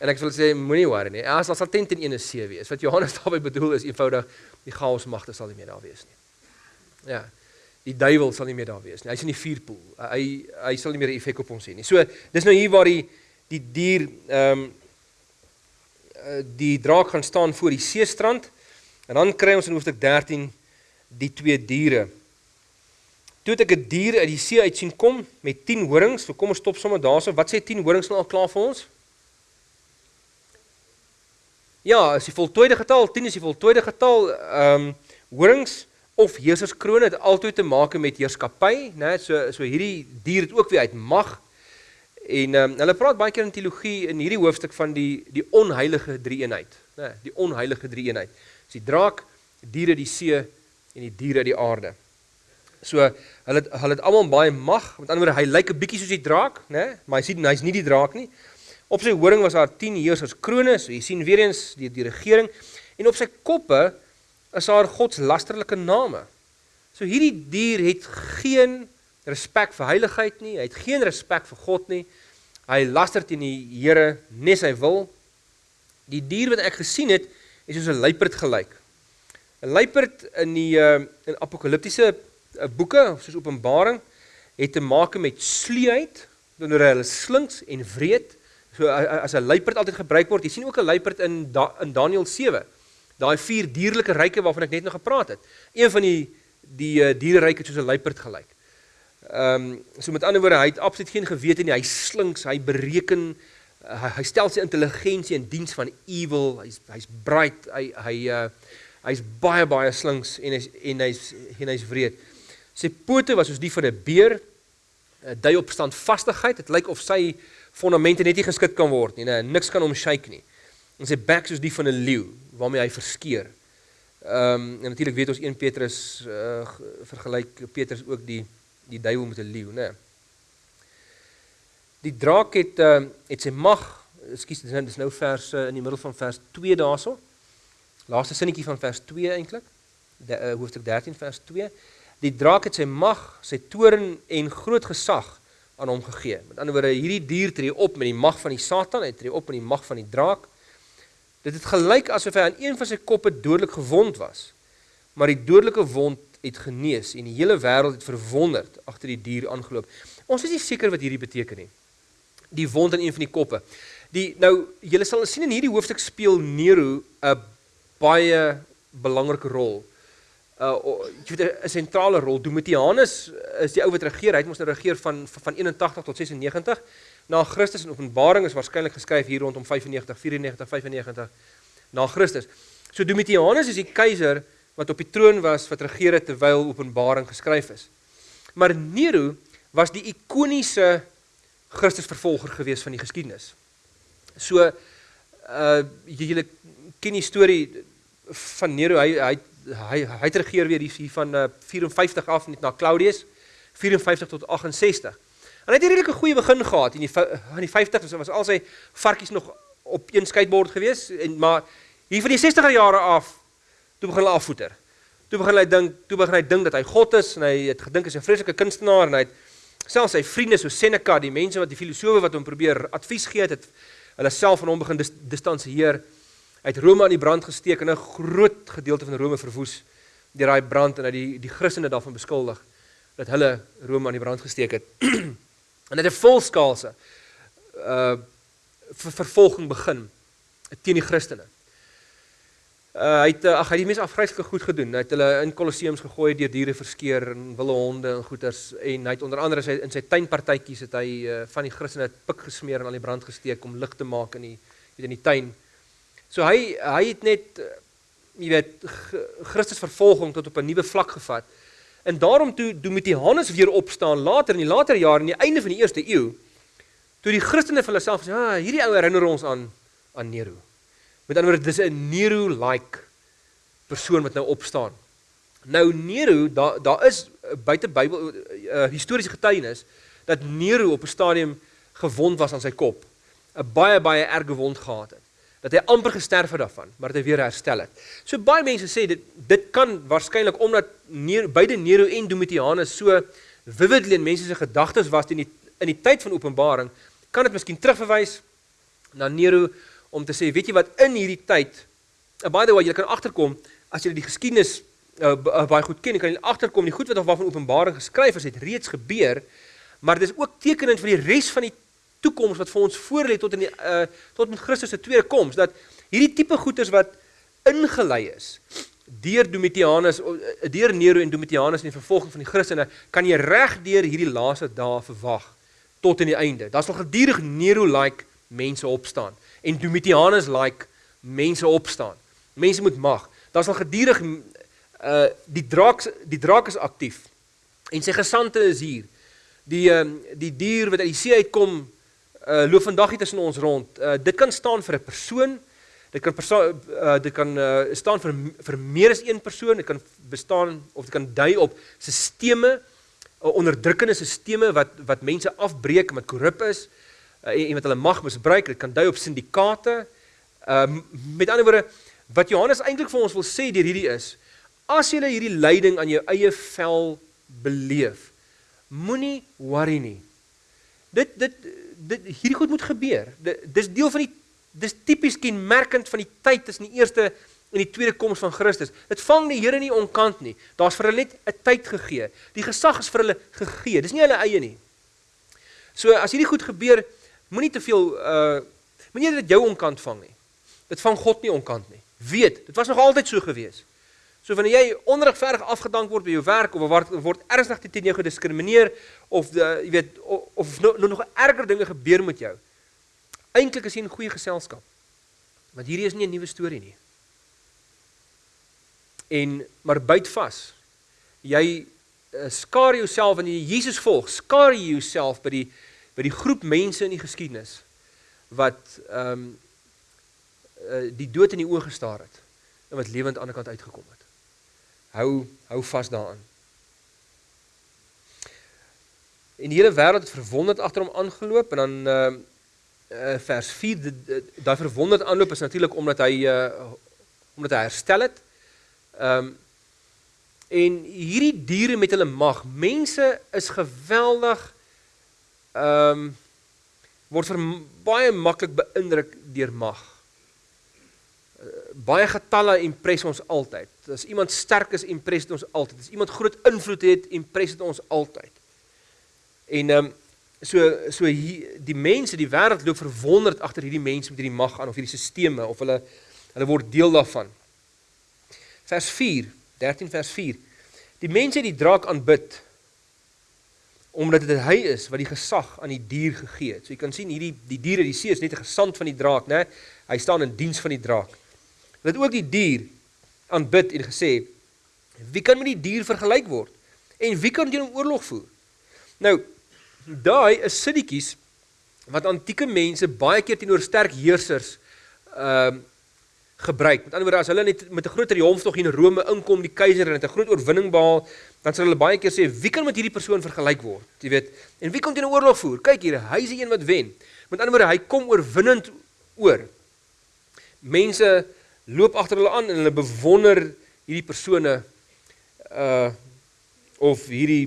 En ek wil sê moenie worry nie. As daar sal tent in 'n see wees. Wat Johannes daarby bedoel is eenvoudig die chaos magte sal nie meer daar wees nie. Ja. Die duiwel sal nie meer daar wees nie. Hy's in die vuurpoel. Hy hy sal nie meer 'n effek op ons hê nie. So dis nou hier waar die die dier ehm um, die draak gaan staan voor die seestrand en dan kry ons in hoofstuk 13 die twee diere. Toe het ek 'n dier uit die see uit sien kom met 10 horings. So kom ons stop sommer daarso. Wat sê 10 horings nou al klaar vir ons? Ja, is die voltooide getal, 10 is die voltooide getal. Ehm um, horings of heerserskrone het altyd te maak met heerskappy, né? So so hierdie dier het ook weer uit mag. En um, hulle praat baie keer in teologie in hierdie hoofstuk van die die onheilige drie-eenheid, né? Die onheilige drie-eenheid. Dis die draak, die diere die see en die diere die aarde. So hulle hulle het almal baie mag. Met ander woorde, hy lyk 'n bietjie soos die draak, né? Maar hy sien hy's nie die draak nie. Op sy horing was daar 10 heersers krones. So jy sien weer eens die die regering en op sy koppe is daar God se lasterlike name. So hierdie dier het geen respek vir heiligheid nie. Hy het geen respek vir God nie. Hy laster teen die Here nes hy wil. Die dier wat ek gesien het, is soos 'n luiperd gelyk. 'n Luiperd in die uh, in apokaliptiese uh, boeke, soos Openbaring, het te maak met sluiheid, wanneer hulle slinks en wreed So as 'n luiperd altyd gebruik word, jy sien ook 'n luiperd in da, in Daniël 7. Daai vier dierlike ryke waarvan ek net nou gepraat het. Een van die die uh, diereryke het soos 'n luiperd gelyk. Ehm um, so met ander woorde, hy het absoluut geen gewete nie. Hy slinks, hy bereken, hy, hy stel sy intelligensie in diens van evil. Hy's hy's bright. Hy hy uh, hy's baie baie slinks en hy's en hy's en hy's wreed. Sy pote was soos die van 'n beer. Dui op standvastigheid. Dit lyk of sy fondamente net nie geskit kan word nie, niks kan hom shake nie. En sy bek soos die van 'n leeu waarmee hy verskeur. Ehm um, en natuurlik weet ons 1 Petrus uh, vergelyk Petrus ook die die duiwel met 'n leeu. Nee. Die draak het uh, het sy mag, ekskuus, dit is nou vers uh, in die middel van vers 2 daarso. Laaste sinnetjie van vers 2 eintlik. Uh, hoofstuk 13 vers 2. Die draak het sy mag, sy toorn en groot gesag aan hom gegee. Met ander woorde, hierdie dier tree op met die mag van die Satan, hy tree op met die mag van die draak. Dit het gelyk asof hy aan een van sy koppe dodelik gewond was. Maar die dodelike wond het genees en die hele wêreld het verwonderd agter die dier aangeloop. Ons is nie seker wat hierdie beteken nie. Die wond aan een van die koppe. Die nou julle sal sien in hierdie hoofstuk speel Nero 'n baie belangrike rol uh jy weet 'n sentrale rol. Domitianus is die ou wat regeer. Hy het mos nou regeer van van 81 tot 96 na Christus en Openbaring is waarskynlik geskryf hier rondom 95 94 95 na Christus. So Domitianus is die keiser wat op die troon was wat regeer het terwyl Openbaring geskryf is. Maar Nero was die ikoniese Christusvervolger gewees van die geskiedenis. So uh julle ken die storie van Nero. Hy hy hy hy het regeer weer hier van uh, 54 af net na Claudius 54 tot 68. En hy het 'n redelike goeie begin gehad in die in die 50s was al sy varkies nog op een skateboard gewees en maar hier van die 60er jare af toe begin hulle afvoeter. Toe begin hy dink, toe begin hy dink dat hy God is en hy het gedink hy's 'n vreeslike kunstenaar en hy het selfs sy vriende so Seneca, die mense wat die filosowe wat hom probeer advies gee het, het hulle self van hom begin dis, distansieer. Hy het Rome aan die brand gesteek en 'n groot gedeelte van Rome verwoes deur daai brand en hy die die Christene daarvan beskuldig dat hulle Rome aan die brand gesteek het. en het 'n volskaalse uh ver vervolging begin teen die Christene. Uh hy het ag hy het die mense afgryslike goed gedoen. Hy het hulle in kolosseums gegooi, deur diere verskeer en wilde honde en goeters en hy het onder andere sy in sy tuinpartytjies het hy uh, van die Christene pik gesmeer en aan die brand gesteek om lig te maak in die weet in die tuin. So hy hy het net eh, jy weet Christus vervolging tot op 'n nuwe vlak gevat. En daarom toe Domitianus weer opstaan later in die later jare in die einde van die eerste eeu toe die Christene vir hulle self sê, "Ah, hierdie ou herinner ons aan aan Nero." Met ander woorde, dis 'n Nero-like persoon wat nou opstaan. Nou Nero, daar daar is buite Bybel uh, historiese getuienis dat Nero op 'n stadium gewond was aan sy kop. 'n baie baie erge wond gehad het dat hy amper gesterf het daarvan, maar dat hy weer herstel het. So baie mense sê dit dit kan waarskynlik omdat Nero, beide Nero en Domitianus so vividly in mense se gedagtes was in die in die tyd van Openbaring, kan dit miskien terugverwys na Nero om te sê, weet jy wat in hierdie tyd, uh, by the way, jy kan agterkom as jy die geskiedenis uh, uh, baie goed ken, kan jy agterkom die goed wat waarvan Openbaring geskryf is, het reeds gebeur, maar dit is ook tekenend vir die res van die toekoms wat vir ons voorlê tot in die uh tot met Christus se tweede koms dat hierdie tipe goeters wat ingelei is deur Domitianus eh, deur Nero en Domitianus in die vervolging van die Christene kan jy reg deur hierdie laaste dae verwag tot in die einde. Daar's nog gedurig Nero like mense opstaan en Domitianus like mense opstaan. Mense moet mag. Daar's al gedurig uh die draak die draak is aktief. En sy gesante is hier. Die uh die dier wat uit die see uitkom uh loop vandag hier tussen ons rond. Uh dit kan staan vir 'n persoon. Dit kan uh dit kan uh staan vir vir meer as een persoon. Dit kan bestaan of dit kan dui op sisteme, uh, onderdrukkende sisteme wat wat mense afbreek en wat korrup is uh, en, en wat hulle mag misbruik. Dit kan dui op syndikaate. Uh met ander woorde wat Johannes eintlik vir ons wil sê deur hierdie is as jy hierdie lyding aan jou eie vel beleef, moenie worry nie. Dit dit dit hierdie goed moet gebeur. Dit dis deel van die dis tipies kenmerkend van die tyd tussen die eerste en die tweede koms van Christus. Dit vang die Here nie onkant nie. Daar's vir hulle net 'n tyd gegee. Die gesag is vir hulle gegee. Dis nie hulle eie nie. So as hierdie goed gebeur, moenie te veel uh moenie dit jou onkant vang nie. Dit vang God nie onkant nie. Weet, dit was nog altyd so gewees. So wanneer jy onregverdig afgedank word by jou werk of word word ernstig teen jou gediskrimineer of die, jy weet of, of nog nog erger dinge gebeur met jou. Eintlik is jy in goeie geselskap. Want hierdie is nie 'n nuwe storie nie. En maar byt vas. Jy uh, skaar jouself wanneer jy Jesus volg, skaar jy jouself by die by die groep mense in die geskiedenis wat ehm um, die dood in die oë gestaar het en wat lewend aan die ander kant uitgekom het. Hou hou vas daaraan. En die hele wêreld het verwonderd agter hom aangeloop en dan uh, vers 4 daai verwonderd aanloop is natuurlik omdat hy uh omdat hy herstel het. Ehm um, en hierdie diere met hulle mag, mense is geweldig ehm um, word vir baie maklik beïndruk deur mag baie getalle impress ons altyd. As iemand sterk is, impress dit ons altyd. As iemand groot invloed het, impress dit ons altyd. En ehm um, so so hier die mense, die wêreld loop verwonderd agter hierdie mense met hierdie mag aan of hierdie sisteme of hulle hulle word deel daarvan. Vers 4, 13 vers 4. Die mense het die draak aanbid omdat dit hy is wat die gesag aan die dier gegee het. So jy kan sien hierdie die diere, die see is net 'n gesant van die draak, né? Hy staan in diens van die draak. Hulle het ook die dier aanbid en gesê: "Wie kan met die dier vergelyk word? En wie kan teen hom oorlog voer?" Nou, daai is sinnetjies wat antieke mense baie keer teenoor sterk heersers ehm uh, gebruik. Met ander woorde, as hulle net met 'n groot triomf tog in Rome inkom, die keiser het 'n groot oorwinning behaal, dan sal hulle baie keer sê, "Wie kan met hierdie persoon vergelyk word?" Jy weet, en wie kan teen 'n oorlog voer? Kyk hier, hy is die een wat wen. Met ander woorde, hy kom oorwinnend oor. Mense loop agter hulle aan en hulle bewonder hierdie persone uh of hierdie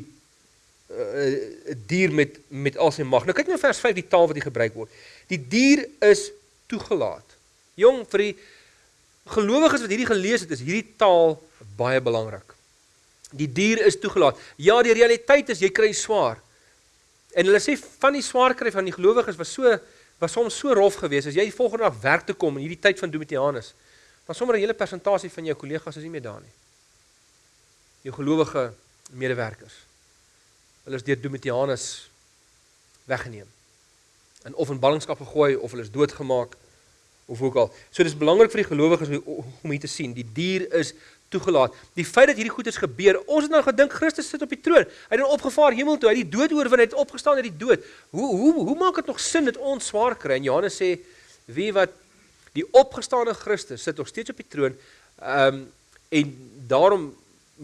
uh, dier met met al sy mag. Nou kyk nou vers 5 die taal wat hier gebruik word. Die dier is toegelaat. Jong vir die gelowiges wat hierdie gelees het, is hierdie taal baie belangrik. Die dier is toegelaat. Ja, die realiteit is jy kry swaar. En hulle sê van die swaar kry van die gelowiges was so was soms so rof geweest as jy volgende dag werk toe kom in hierdie tyd van Domitianus. Maar sommer 'n hele persentasie van jou kollegas is nie meer daar nie. Jou gelowige medewerkers. Hulle is deur Domitianus weggeneem. In of in ballingskap gegooi of hulle is doodgemaak of ook al. So dis belangrik vir die gelowiges om hier te sien, die dier is toegelaat. Die feit dat hierdie goeders gebeur, ons het nou gedink Christus sit op die troon. Hy het dan opgevaar hemel toe, hy het die dood oorwin, hy het opgestaan uit die dood. Hoe hoe hoe maak dit nog sin dat ons swaar kry? En Johannes sê wie wat Die opgestane Christus sit nog steeds op die troon. Ehm um, en daarom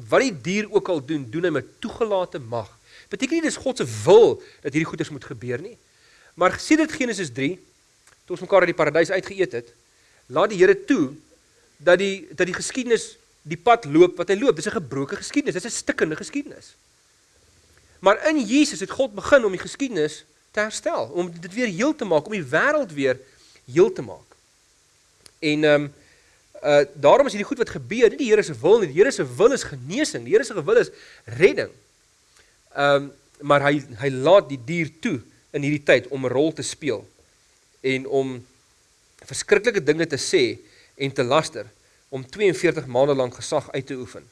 wat die dier ook al doen, doen hy met toegelate mag. Beteken nie dis God se wil dat hierdie goeders moet gebeur nie. Maar sien dit Genesis 3, toe ons mekaar uit die paradys uitgeëet het, laat die Here toe dat die dat die geskiedenis die pad loop wat hy loop. Dis 'n gebroke geskiedenis, dis 'n stikkende geskiedenis. Maar in Jesus het God begin om die geskiedenis te herstel, om dit weer heel te maak, om die wêreld weer heel te maak. En ehm um, uh daarom is hierdie goed wat gebeur, nie die Here se wil nie. Die Here se wil is genesing. Die Here se wil is redding. Ehm um, maar hy hy laat die dier toe in hierdie tyd om 'n rol te speel en om verskriklike dinge te sê en te laster om 42 maande lank gesag uit te oefen.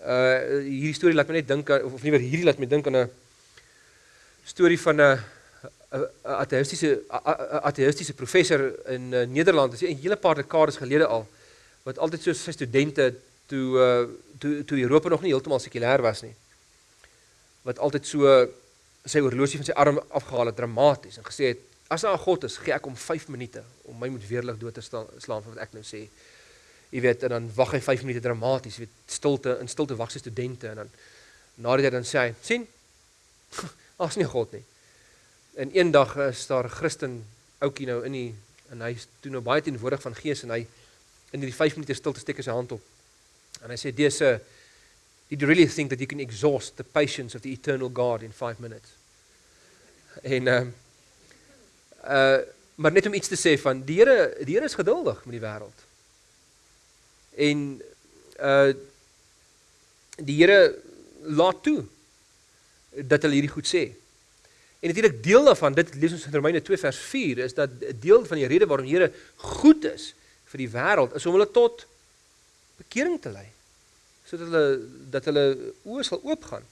Uh hierdie storie laat my net dink of of nie weer hierdie laat my dink aan 'n storie van 'n ateïstiese ateïstiese professor in uh, Nederland, dis 'n hele paar dekades gelede al, wat altyd so sy studente toe uh, toe toe Europa nog nie heeltemal sekulêr was nie. Wat altyd so sy horlosie van sy arm afgehaal het dramaties en gesê het as daar 'n God is, gee ek hom 5 minute om my met weerlig dood te slaan van wat ek nou sê. Jy weet, en dan wag hy 5 minute dramaties, weet, stilte in stilte wag sy studente en dan nadat hy dan sê hy, sien? Daar's nie God nie. En eendag is daar 'n Christen ouetjie nou in die en hy is toe nou baie teenwoordig van gees en hy in hierdie 5 minute stilte steek hy sy hand op. En hy sê, "Dear sir, did you really think that you can exhaust the patience of the eternal God in 5 minutes?" En ehm um, uh maar net om iets te sê van die Here, die Here is geduldig met die wêreld. En uh die Here laat toe dat hulle hierdie goed sê. En natuurlik deel daarvan, dit lees ons in Romeine 2 vers 4, is dat 'n deel van die rede waarom die Here goed is vir die wêreld is om hulle tot bekering te lei. Sodat hulle dat hulle oë sal oopgaan.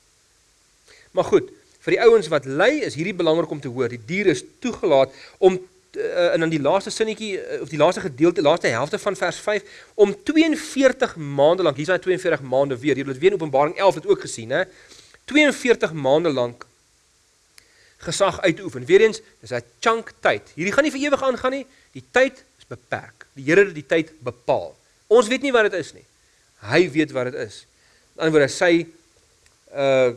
Maar goed, vir die ouens wat ly is hierdie belangrik om te hoor. Die dier is toegelaat om uh, en dan die laaste sinnetjie uh, of die laaste gedeelte, laaste helfte van vers 5 om 42 maande lank, hier's daai 42 maande weer. Jy het dit weer in Openbaring 11 het ook gesien, hè. 42 maande lank gesag uitoefen. Weereens, dis 'n chunk tyd. Hierdie gaan nie vir ewig aangaan nie. Die tyd is beperk. Die Here het die tyd bepaal. Ons weet nie wat dit is nie. Hy weet wat dit is. Aan die ander woorde, sy uh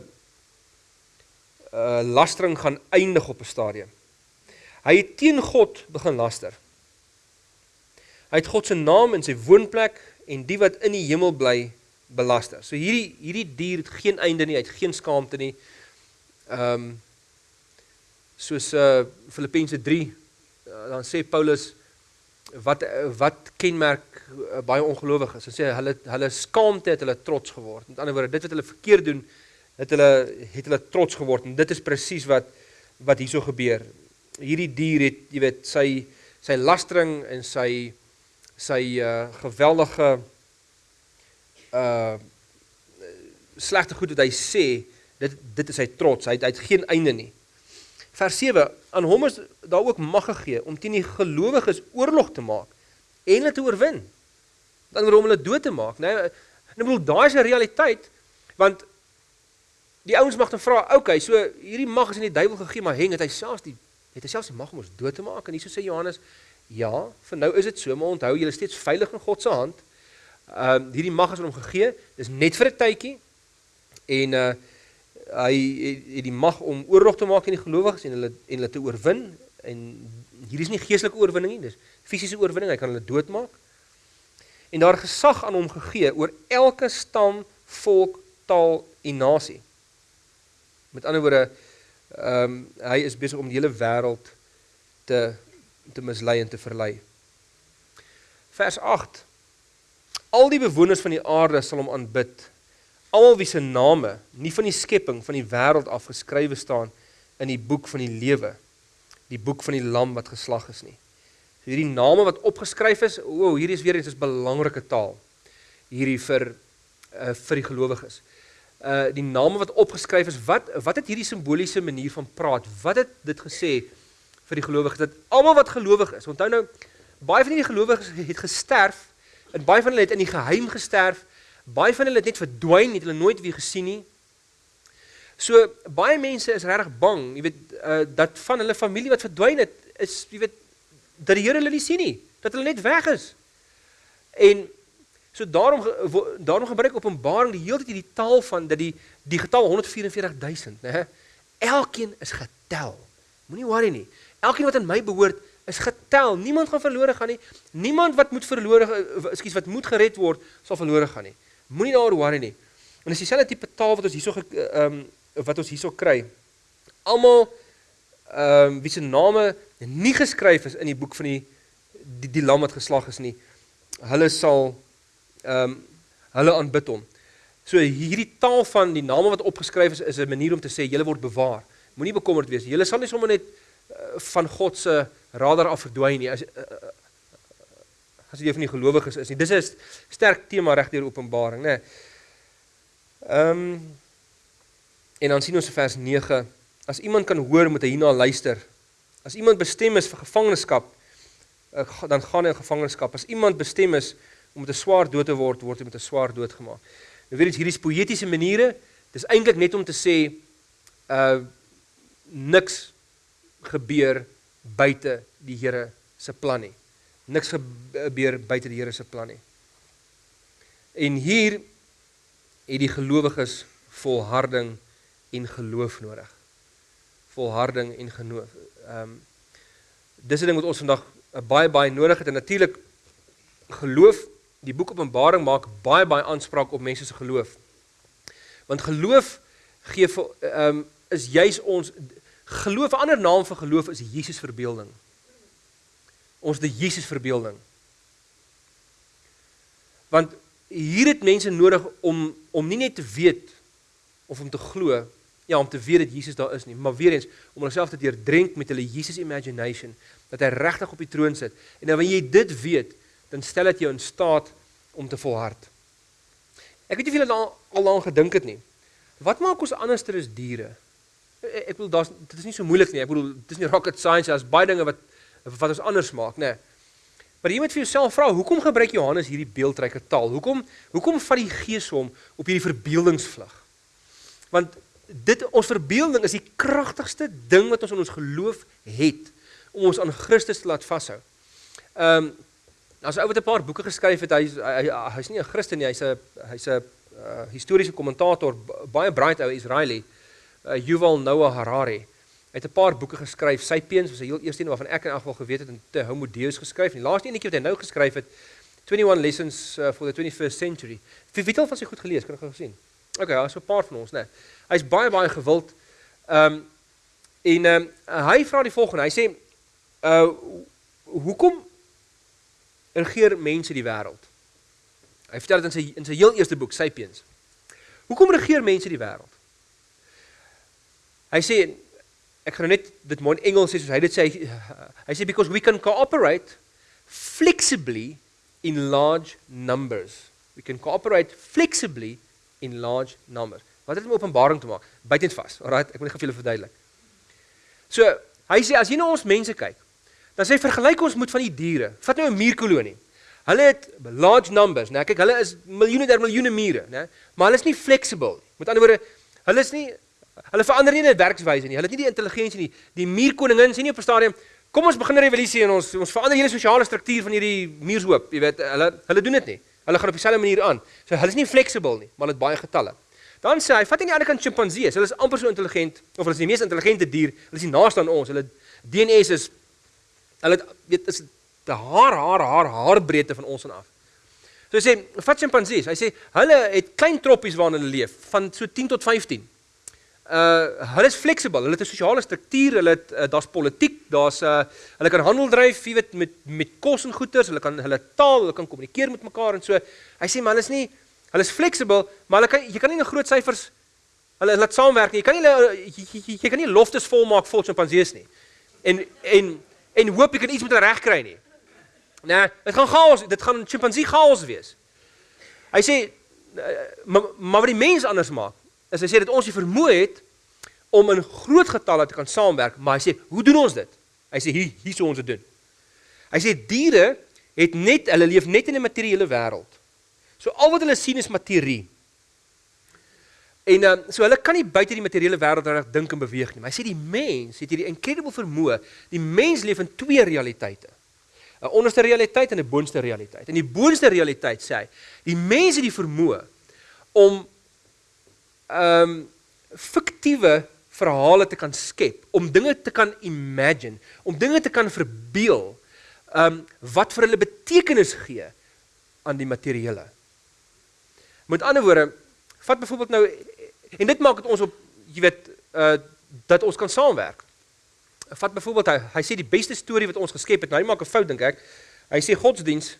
uh lastering gaan eindig op 'n stadium. Hy het teen God begin laster. Hy het God se naam en sy woonplek en die wat in die hemel bly belaster. So hierdie hierdie dier het geen einde nie, hy het geen skaamte nie. Ehm um, soos uh Filippense 3 uh, dan sê Paulus wat uh, wat kenmerk uh, baie ongelowiges. Hy sê hulle hulle skaamte het hulle trots geword. Met ander woorde, dit wat hulle verkeerd doen, het hulle het hulle trots geword en dit is presies wat wat hierso gebeur. Hierdie dier het, jy weet, sy sy lastering en sy sy uh geweldige uh slegte goed wat hy sê, dit dit is sy trots. Hy het, hy het geen einde nie. Vers 7: Aan hom is daar ook mag gegee om teen die gelowiges oorlog te maak en hulle te oorwin. Dan om hulle dood te maak, né? Nee, ek bedoel daai is 'n realiteit want die ouens mag dan vra, "Oké, okay, so hierdie mag is aan die duiwel gegee, maar heng het hy selfs die het hy selfs die mag om ons dood te maak?" En hieso sê Johannes, "Ja, vir nou is dit so, maar onthou julle is steeds veilig in God se hand." Ehm uh, hierdie mag is aan hom gegee, dis net vir 'n tydjie. En uh hy het, het die mag om oorlog te maak aan die gelowiges en hulle en hulle te oorwin en hier is nie geestelike oorwinning nie, dis fisiese oorwinning, hy kan hulle doodmaak. En daar gesag aan hom gegee oor elke stam, volk, taal en nasie. Met ander woorde, ehm um, hy is besig om die hele wêreld te te mislei en te verlei. Vers 8. Al die bewoners van die aarde sal hom aanbid. Almal wie se name nie van die skepping van die wêreld af geskrywe staan in die boek van die lewe, die boek van die lam wat geslag is nie. So hierdie name wat opgeskryf is, o, oh, hierdie is weer eens 'n belangrike taal hierdie vir uh, vir die gelowiges uh die name wat opgeskryf is, wat wat het hierdie simboliese manier van praat? Wat het dit gesê vir die gelowiges dat almal wat gelowig is, onthou nou baie van hierdie gelowiges het gesterf en baie van hulle het in die geheim gesterf. Baie van hulle het net verdwyn, het hulle nooit weer gesien nie. So baie mense is regtig bang, jy weet, uh dat van hulle familie wat verdwyn het, is jy weet dat die Here hulle nie sien nie, dat hulle net weg is. En So daarom daarom gebruik Openbaring die hele tyd hierdie taal van dat die die getal 144000, né? Elkeen is getel. Moenie worry nie. Elkeen wat aan my behoort is getel. Niemand gaan verlore gaan nie. Niemand wat moet verlore ekskuus wat moet gered word, sal verlore gaan nie. Moenie daaroor worry nie. En dis dieselfde tipe taal wat ons hierso ehm um, wat ons hierso kry. Almal ehm um, wie se name nie geskryf is in die boek van die die, die lam wat geslag is nie. Hulle sal ehm um, hulle aanbid hom. So hierdie taal van die name wat opgeskryf is is 'n manier om te sê julle word bewaar. Moenie bekommerd wees. Julle sal nie sommer net uh, van God se radar af verdwyn nie. As uh, as jy van die gelowiges is nie. Dis 'n sterk tema reg deur Openbaring, né? Ehm um, en dan sien ons in vers 9 as iemand kan hoor moet hy hierna luister As iemand bestem is vir gevangenskap, uh, dan gaan hy in gevangenskap. As iemand bestem is om met 'n swaar dood te word, word hy met 'n swaar dood gemaak. Nou weet jy, hierdie poëtiese maniere. Dis eintlik net om te sê uh niks gebeur buite die Here se plan nie. Niks gebeur buite die Here se plan nie. En hier het die gelowiges volharding en geloof nodig. Volharding en geloof. Ehm um, dis 'n ding wat ons vandag uh, baie baie nodig het en natuurlik geloof, die boek Openbaring maak baie baie aanspraak op mense se geloof. Want geloof gee ehm um, is juis ons geloof, 'n ander naam vir geloof is Jesus verbeelding. Ons die Jesus verbeelding. Want hier het mense nodig om om nie net te weet of om te glo, ja, om te weet dat Jesus daar is nie, maar weer eens om hulself te deurdrink met hulle Jesus imagination dat hy regtig op die troon sit. En dan wanneer jy dit weet, dan stel dit jou in staat om te volhard. Ek weet nie of julle al al daaraan gedink het nie. Wat maak ons anderster as diere? Ek bedoel daar's dit is nie so moeilik nie. Ek bedoel dit is nie rocket science, daar's baie dinge wat wat ons anders maak, nê. Maar jy moet vir jouself vra, hoekom gebruik Johannes hierdie beeldryke taal? Hoekom hoekom vat die Gees hom op hierdie verbeeldingsvlug? Want dit ons verbeelding is die kragtigste ding wat ons in ons geloof het om ons aan Christus te laat vashou. Ehm um, as ou wat 'n paar boeke geskryf het, hy's hy, hy's nie 'n Christen nie, hy's 'n hy's 'n uh, historiese kommentator, baie bright ou Israeli, uh, Yuval Noah Harari. Hy het 'n paar boeke geskryf. Sapiens was die heel eerste een waarvan ek in elk geval geweet het en te Homo Deus geskryf. En die laaste enetjie wat hy nou geskryf het, 21 Lessons uh, for the 21st Century. Wie weet al van sy goed gelees, kan ek gou sien. Okay, ja, so 'n paar van ons, né. Nee. Hy's baie baie gewild. Ehm um, en ehm um, hy vra die volgende. Hy sê uh hoekom regeer mense die wêreld? Hy vertel dit in sy in sy heel eerste boek Sapiens. Hoekom regeer mense die wêreld? Hy sê ek gaan nou net dit mooi in Engels sê soos hy dit sê hy sê because we can cooperate flexibly in large numbers. We can cooperate flexibly in large numbers. Wat het dit met Openbaring te maak? Buitend vas. Alraai, ek wil net gou vir julle verduidelik. So, hy sê as jy na ons mense kyk, dan sê vergelyk ons met van die diere. Vat nou 'n muurkolonie. Hulle het large numbers, né? Kyk, hulle is miljoene der miljoene mure, né? Maar hulle is nie flexible nie. Met ander woorde, hulle is nie hulle verander nie in werkswyse nie. Hulle het nie die intelligensie nie. Die muurkoningin sien nie op 'n stadium kom ons begin 'n revolusie en ons ons verander hele sosiale struktuur van hierdie muurshoop, jy weet, hulle hulle doen dit nie. Hulle gaan op dieselfde manier aan. So hulle is nie flexible nie, maar hulle het baie getalle. Dan sê hy, vat aan die ander kant sjimpansees. Hulle is amper so intelligent of hulle is die mees intelligente dier. Hulle is die naaste aan ons. Hulle DNA is hulle weet is te haar haar haar haarbreedte van ons af. So hy sê, vat sjimpansees. Hy sê hulle het klein troppies waarin hulle leef van so 10 tot 15. Uh hulle is flexible. Hulle het 'n sosiale struktuur. Hulle het uh, daar's politiek, daar's uh hulle kan handel dryf, jy weet met met kos en goederes. Hulle kan hulle taal, hulle kan kommunikeer met mekaar en so. Hy sê hulle is nie hulle is flexible, maar hulle kan jy kan nie in groot syfers hulle laat saamwerk nie. Jy kan nie hulle jy, jy, jy kan nie loftes volmaak vol sjimpansees nie. En en en hoop jy kan iets met hulle regkry nie. Nee, dit gaan chaos, dit gaan chimpansee chaos wees. Hy sê maar, maar wat die mens anders maak, is hy sê dat ons die vermoë het om in groot getalle te kan saamwerk, maar hy sê, hoe doen ons dit? Hy sê hier hier sou ons dit doen. Hy sê diere het net hulle leef net in 'n materiële wêreld. So al wat hulle sien is materie. En um, so hulle kan nie buite die materiële wêreld reg dink en beweeg nie. Maar hy sê die mens het hierdie incredible vermoë. Die mens leef in twee realiteite. 'n onderste realiteit en 'n boonste realiteit. In die boonste realiteit sê hy, die mense het die vermoë om ehm um, fiktiewe verhale te kan skep, om dinge te kan imagine, om dinge te kan verbeel, ehm um, wat vir hulle betekenis gee aan die materiële. Met ander woorde, vat byvoorbeeld nou en dit maak dit ons op jy weet uh dat ons kan saamwerk vat byvoorbeeld hy, hy sê die beste storie wat ons geskep het, nou hy maak 'n fout dink ek. Hy sê godsdiens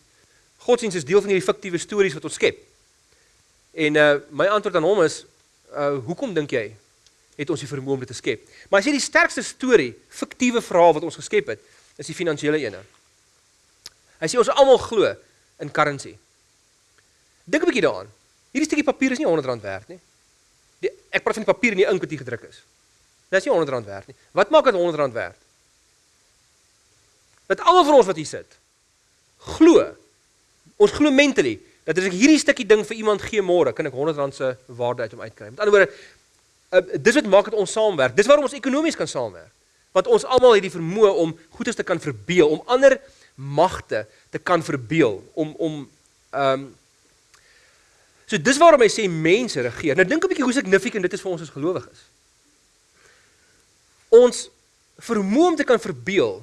godsdiens is deel van hierdie fiktiewe stories wat ons skep. En uh my antwoord aan hom is uh hoekom dink jy het ons die vermoë om dit te skep? Maar as jy die sterkste storie, fiktiewe verhaal wat ons geskep het, is die finansiële ene. Hy sê ons almal glo in currency. Dink 'n bietjie daaraan. Hierdie stukkie papier is nie R100 werd nie. Die, ek praat van die papier en die ink wat hier gedruk is. Dit is nie R100 werd nie. Wat maak dit R100 werd? Dat almal van ons wat hier sit glo. Ons glo mentally dat as ek hierdie stukkie ding vir iemand gee môre, kan ek R100 se waarde uit hom uitkry. Met ander woorde, uh, dis wat maak dat ons saamwerk. Dis waarom ons ekonomies kan saamwerk. Want ons almal het die vermoë om goedes te kan verbeel, om ander magte te kan verbeel, om om ehm um, So dis waarom hy sê mense regeer. Nou dink 'n bietjie hoe significant dit is vir ons as gelowiges. Ons vermoë om te kan verbeel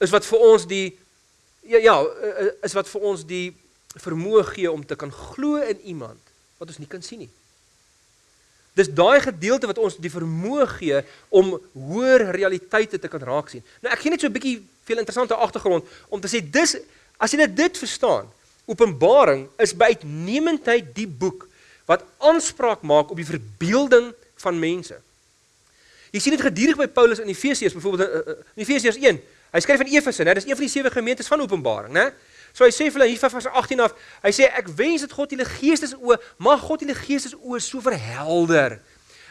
is wat vir ons die ja ja is wat vir ons die vermoë gee om te kan glo in iemand wat ons nie kan sien nie. Dis daai gedeelte wat ons die vermoë gee om hoër realiteite te kan raak sien. Nou ek gee net so 'n bietjie veel interessante agtergrond om te sê dis as jy dit verstaan, Openbaring is by uitnemendheid die boek wat aanspraak maak op die verbeelding van mense. Jy sien dit gedurig by Paulus in Efesiërs, byvoorbeeld in eh, eh, Efesiërs 1. Hy skryf aan Efese, né? Dis een van die sewe gemeentes van Openbaring, né? So hy sê vir hulle hier vers 18 af, hy sê ek wens dat God julle geestes oë, mag God julle geestes oë so verhelder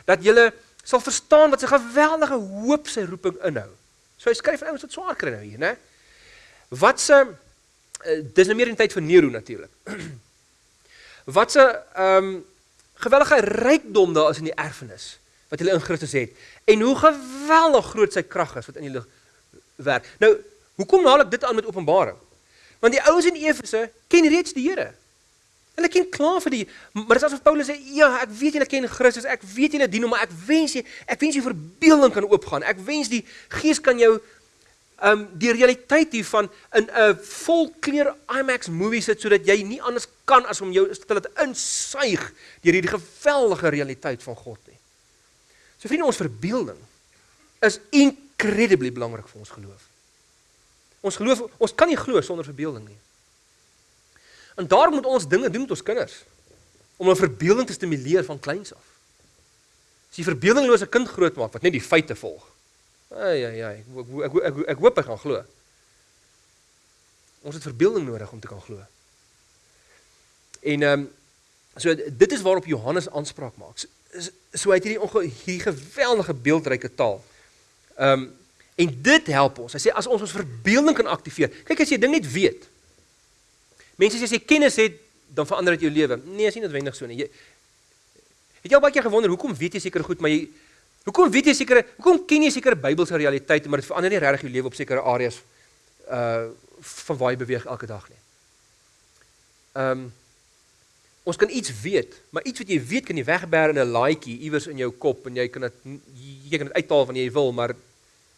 dat julle sal verstaan wat sy geweldige hoop sy roeping inhou. So hy skryf aan ouens wat swaar kry nou hier, né? Wat se uh, dis nou meer in tyd vir Nero natuurlik. wat se ehm um, geweldige rykdom daar is in die erfenis wat hulle in Christus het en hoe geweldig groot sy krag is wat in hulle werk. Nou, hoekom haal ek dit aan met Openbaring? Want die ouens in Efese ken reeds die Here. Hulle ken klaar vir die maar dis asof Paulus sê ja, ek weet julle ken Christus, ek weet julle dien hom, maar ek wens jy ek wens jy verbeelding kan oopgaan. Ek wens die Gees kan jou um die realiteit hiervan in 'n volkleur IMAX movie sit sodat jy nie anders kan as om jou te laat insuig deur hierdie geweldige realiteit van God nie. So vriende, ons verbeelding is incredibly belangrik vir ons geloof. Ons geloof, ons kan nie glo sonder verbeelding nie. En daarom moet ons dinge doen met ons kinders om 'n verbeelding te stimuleer van kleins af. As jy verbeeldinglose kind grootmaak wat net die feite volg. Ai ai ai, ek ek ek, ek, ek hoop hy gaan glo. Ons het verbeelding nodig om te kan glo. En ehm um, so dit is waarop Johannes aanspraak maak. So, so hy het hierdie hierdie geweldige beeldryke taal. Ehm um, En dit help ons. Hy sê as ons ons verbeelding kan aktiveer. Kyk as jy ding net weet. Mense sê as jy kennis het, dan verander dit jou lewe. Nee, is nie noodwendig so nie. Jy Het jy al baie keer gewonder hoekom weet jy seker goed, maar jy hoekom weet jy seker hoekom ken jy seker Bybelse realiteite, maar dit verander nie regtig jou lewe op sekere areas uh van waar jy beweeg elke dag nie. Ehm um, ons kan iets weet, maar iets wat jy weet kan jy wegberg in 'n laaitjie iewers in jou kop en jy kan dit jy kan dit uithaal wanneer jy wil, maar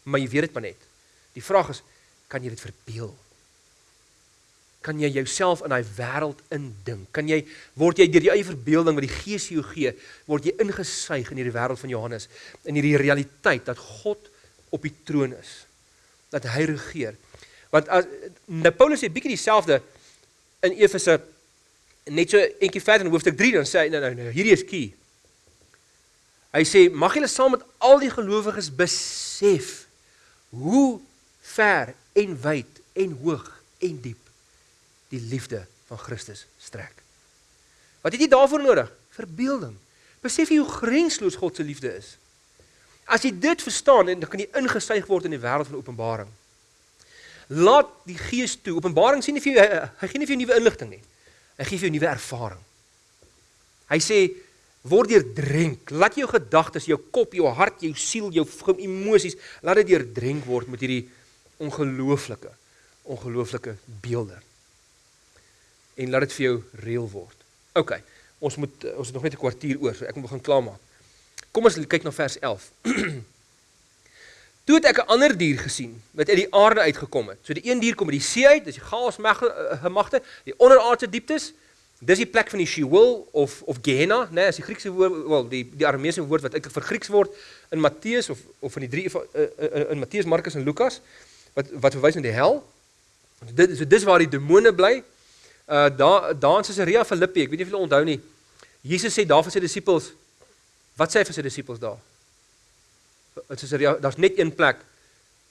maar jy weet dit maar net. Die vraag is, kan jy dit verbeel? Kan jy jouself in daai wêreld indink? Kan jy word jy deur die eie verbeelding wat die Gees jou gee, word jy ingesuig in hierdie wêreld van Johannes, in hierdie realiteit dat God op die troon is, dat hy regeer. Want as nou Paulus sê bietjie dieselfde in Efese net so eentjie verder in hoofstuk 3 dan sê hy nou nou, nou hierdie is key. Hy sê mag julle saam met al die gelowiges besef hoe ver en wyd en hoog en diep die liefde van Christus strek. Wat het jy daarvoor nodig? Verbeelding. Besef jy hoe grensloos God se liefde is? As jy dit verstaan, dan kan jy ingesuig word in die wêreld van Openbaring. Laat die Gees toe. Openbaring sien nie vir jou hy, hy gee nie vir jou nuwe inligting nie. Hy gee vir jou nuwe ervaring. Hy sê word deurdrenk. Laat jou gedagtes, jou kop, jou hart, jou siel, jou emosies, laat dit deurdrenk word met hierdie ongelooflike, ongelooflike beelde. En laat dit vir jou reël word. OK. Ons moet ons het nog net 'n kwartier oor, so ek moet begin klaarmaak. Kom ons kyk na vers 11. Toe het ek 'n ander dier gesien wat uit die aarde uitgekom het. So die een dier kom uit die see uit, dis die chaos magte, die onderaardse dieptes. Dis die plek van die Sheol of of Gehenna, né, as die Griekse woord, wel die die Arameese woord wat eintlik vir Grieks word in Matteus of of in die drie in, eh, eh, in, Matteus, Markus en Lukas wat wat verwys na die hel. Dit so dis waar die demone bly. Uh daar daar in Caesarea Philippi, ek weet nie of julle onthou nie. Jesus sê daar vir sy disippels wat sê hy vir sy disippels daar? In Caesarea, daar's net een plek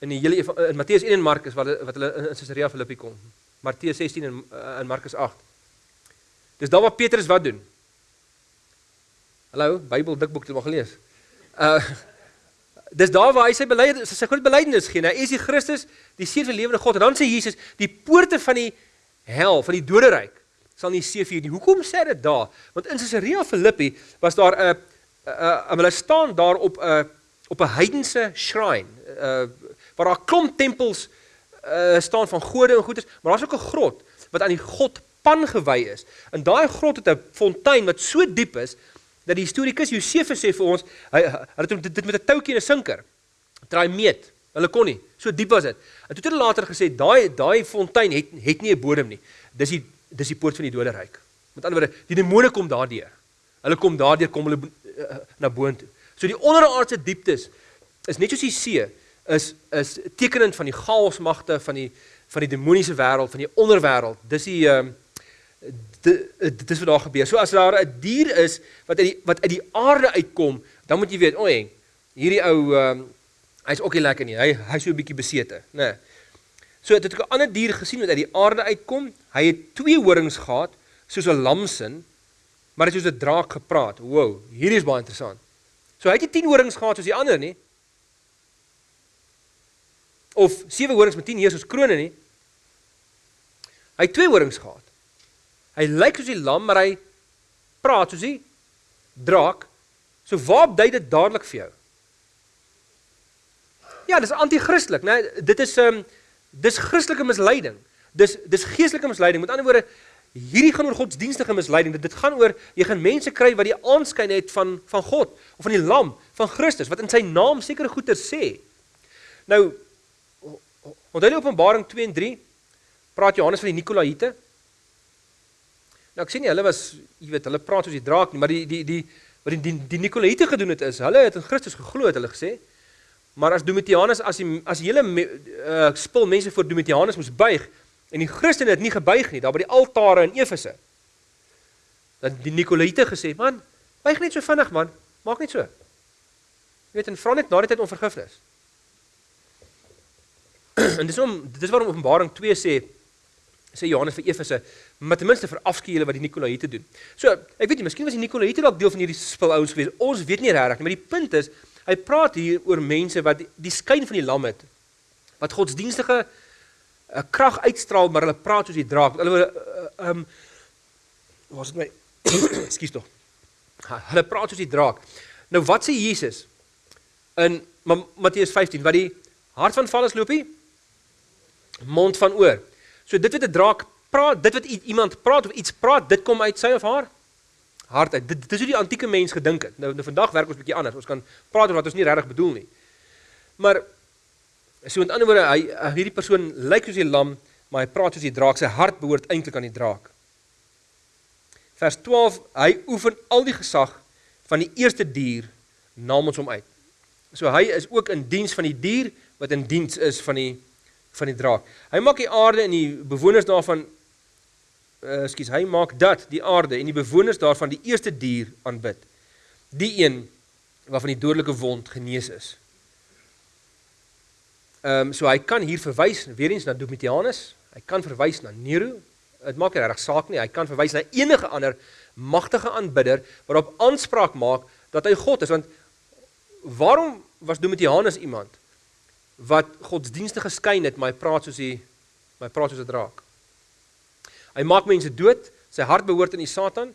in die hele in Matteus 1 en Markus wat wat hulle in Caesarea Philippi kom. Matteus 16 en in Markus 8. Dis daar waar Petrus wat doen. Hallo, Bybel dikboek het maar gelees. Uh dis daar waar hy sy belydenis sy groot belydenis gee. Hy is die Christus, die seun van die lewende God. En dan sê Jesus, die poorte van die hel, van die doderyk sal nie seef hier nie. Hoekom sê dit daar? Want in Caesarea Philippi was daar 'n 'n hulle staan daar op 'n op 'n heidense shrine, uh waar daar klomp tempels uh staan van gode en goeders, maar daar's ook 'n grot wat aan die god Pan gewy is. In daai grot het 'n fontein wat so diep is dat die historikus Josefus sê vir ons, hy hulle het dit met 'n toutjie en 'n sinker. Draai meet. Hulle kon nie. So diep was dit. En toe het hulle later gesê daai daai fontein het het nie 'n bodem nie. Dis die dis die poort van die doderyk. Met ander woorde, die demone kom daardeur. Hulle kom daardeur kom hulle uh, na boontoe. So die onderaardse dieptes is net soos die see is is tekenend van die chaosmagte van die van die demoniese wêreld, van die onderwêreld. Dis die ehm uh, dit is wat daar gebeur. So as daar 'n dier is wat uit die wat uit die aarde uitkom, dan moet jy weet, o, hey, hierdie ou ehm um, hy's ook nie lekker nie. Hy hy's so 'n bietjie besete, né? Nee. So het ek 'n ander dier gesien wat uit die aarde uitkom. Hy het twee horings gehad, soos 'n lamsin, maar dit het soos 'n draak gepraat. Wow, hierdie is baie interessant. So hy het nie 10 horings gehad soos die ander nie. Of 7 horings met 10 heers soos krone nie. Hy het twee horings gehad. Hy lyk soos die lam, maar hy praat soos die draak. So waar dui dit dadelik vir jou? Ja, dis anti-Christelik, né? Nee, dit is 'n um, ehm, dis Christelike misleiding. Dis dis geestelike misleiding. Met ander woorde, hierdie gaan oor godsdienstige misleiding. Dit, dit gaan oor jy gaan mense kry wat die aanskyn het van van God of van die lam van Christus wat in sy naam sekere goeie sê. Nou onthou jy Openbaring 2 en 3 praat Johannes van die Nikolaïte? Nou ek sien nie hulle was jy weet hulle praat soos die draak nie, maar die die die wat die die, die Nikolaïte gedoen het is, hulle het in Christus geglo het hulle gesê. Maar as Domitianus as die as die hele uh, spul mense voor Domitianus moes buig en die Christene het nie gebuig nie daar by die altare in Efese. Dan die Nikolaïte gesê, man, buig net so vinnig man, maak net so. Jy weet en vra net na die tyd om vergifnis. en dis om dis waarom Openbaring 2 sê sê Johannes vir Efese, maar ten minste verafskeie julle wat die Nikolaïte doen. So, ek weet nie, miskien was die Nikolaïte dalk deel van hierdie spul ouens gewees. Ons weet nie regtig nie, maar die punt is, hy praat hier oor mense wat die, die skyn van die lam het, wat godsdienstige 'n uh, krag uitstraal, maar hulle praat soos die draak. Hulle uh, uh, um was dit my Ekskuus tog. Hulle praat soos die draak. Nou wat sê Jesus in Matteus 15 wat die hart van valles loopie mond van oor. So dit wat 'n draak praat, dit wat iemand praat of iets praat, dit kom uit sy of haar hart uit. Dit, dit is hoe die antieke mens gedink het. Nou, nou vandag werk ons bietjie anders. Ons kan praat oor wat ons nie regtig bedoel nie. Maar so met ander woorde, hy hierdie persoon lyk soos die lam, maar hy praat soos die draak. Sy hart behoort eintlik aan die draak. Vers 12, hy oefen al die gesag van die eerste dier namens hom uit. So hy is ook in diens van die dier wat in diens is van die van die draak. Hy maak die aarde en die bewoners daarvan uh skus, hy maak dat die aarde en die bewoners daarvan die eerste dier aanbid. Die een waarvan die dodelike wond genees is. Ehm um, so hy kan hier verwys weer eens na Domitianus, hy kan verwys na Nero. Dit maak nie regtig saak nie. Hy kan verwys na enige ander magtige aanbidder waarop aanspraak maak dat hy God is want waarom was Domitianus iemand wat godsdienstige skyn het, maar hy praat soos hy my praat soos 'n draak. Hy maak mense dood, sy hart behoort aan die Satan,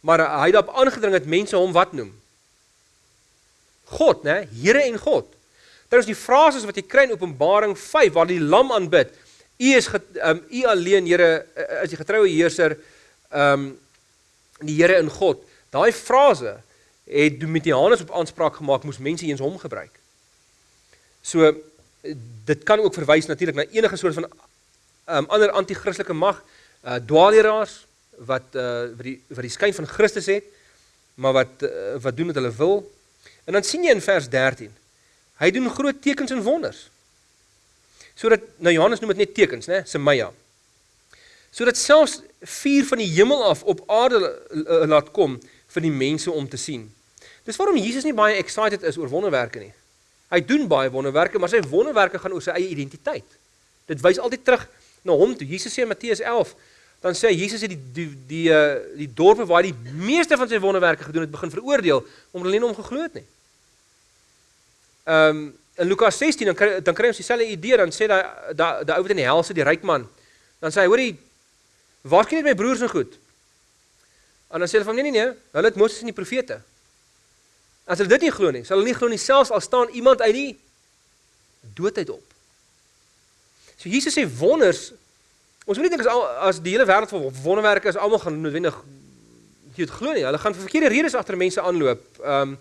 maar hy het daarop aangedring dat mense hom wat noem? God, né? Here en God. Is die frases wat jy kry in Openbaring 5 waar die lam aanbid. U is um u alleen Here is die getroue heerser um die Here in God. Daai frase het Domitianus op aanspraak gemaak moes mense eens hom gebruik. So dit kan ook verwys natuurlik na enige soort van um, ander anti-christelike mag, uh, dwaalleraars wat uh, wat die wat die skyn van Christus het, maar wat uh, wat doen wat hulle wil. En dan sien jy in vers 13. Hy doen groot tekens en wonders. Sodat nou Johannes noem dit net tekens, né? Semaya. Sodat selfs vuur van die hemel af op aarde laat kom vir die mense om te sien. Dis waarom Jesus nie baie excited is oor wonderwerke nie. Hy doen baie wonderwerke, maar sy wonderwerke gaan oor sy eie identiteit. Dit wys altyd terug na hom toe. Jesus sê in Matteus 11, dan sê hy Jesus het die die die uh, die dorpe waar die meeste van sy wonderwerke gedoen het begin veroordeel omdat hulle nie hom geglo het nie. Ehm um, in Lukas 16 dan kry dan kry ons dieselfde idee dan sê daai daai daai ou wat in die hel sit, die ryk man. Dan sê hy, hoorie, waar kry jy my broers so goed? En dan sê hulle van nee nee nee, hulle het Moses en die profete. As hulle dit nie glo nie, sal hulle nie glo nie selfs al staan iemand uit die doodheid op. So Jesus sê wonders Ons moet nie dink as al, as die hele wêreld vol wonderwerke is almal gaan noodwendig jy het glo nie. Hulle gaan vir verkeerde redes agter mense aanloop. Ehm um,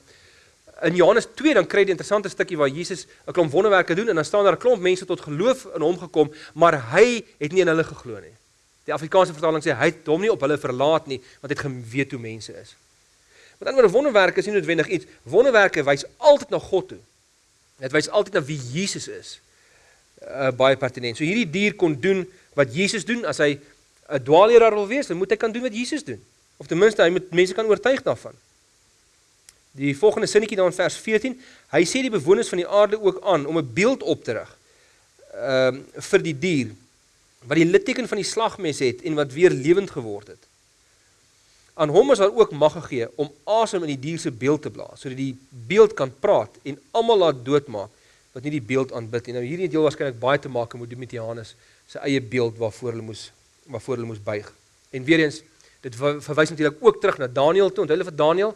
in Johannes 2 dan kry jy 'n interessante stukkie waar Jesus 'n klomp wonderwerke doen en dan staan daar 'n klomp mense tot geloof in hom gekom, maar hy het nie in hulle geglo nie. Die Afrikaanse vertaling sê hy het hom nie op hulle verlaat nie, want hy het geweet hoe mense is. Met ander woorde wonderwerke is nie noodwendig iets. Wonderwerke wys altyd na God toe. Dit wys altyd na wie Jesus is. Uh, baie pertinent. So hierdie dier kon doen wat Jesus doen as hy 'n dwaalleraar wil wees, dan moet hy kan doen wat Jesus doen. Of ten minste hy moet mense kan oortuig daarvan. Die volgende sinnetjie daar in vers 14, hy sê die bewoners van die aarde ook aan om 'n beeld op te rig. Ehm um, vir die dier wat die litteken van die slagmes het en wat weer lewend geword het. Aan hom is daar ook mag gegee om asem in die dier se beeld te blaas sodat die beeld kan praat en almal laat doodmaak wat nie die beeld aanbid nie. Nou hierdie deel waarskynlik baie te maak met met Johannes se eie beeld waarvoor hulle moes waarvoor hulle moes buig. En weer eens dit verwys natuurlik ook terug na Daniël toe. Onthou hulle vir Daniël.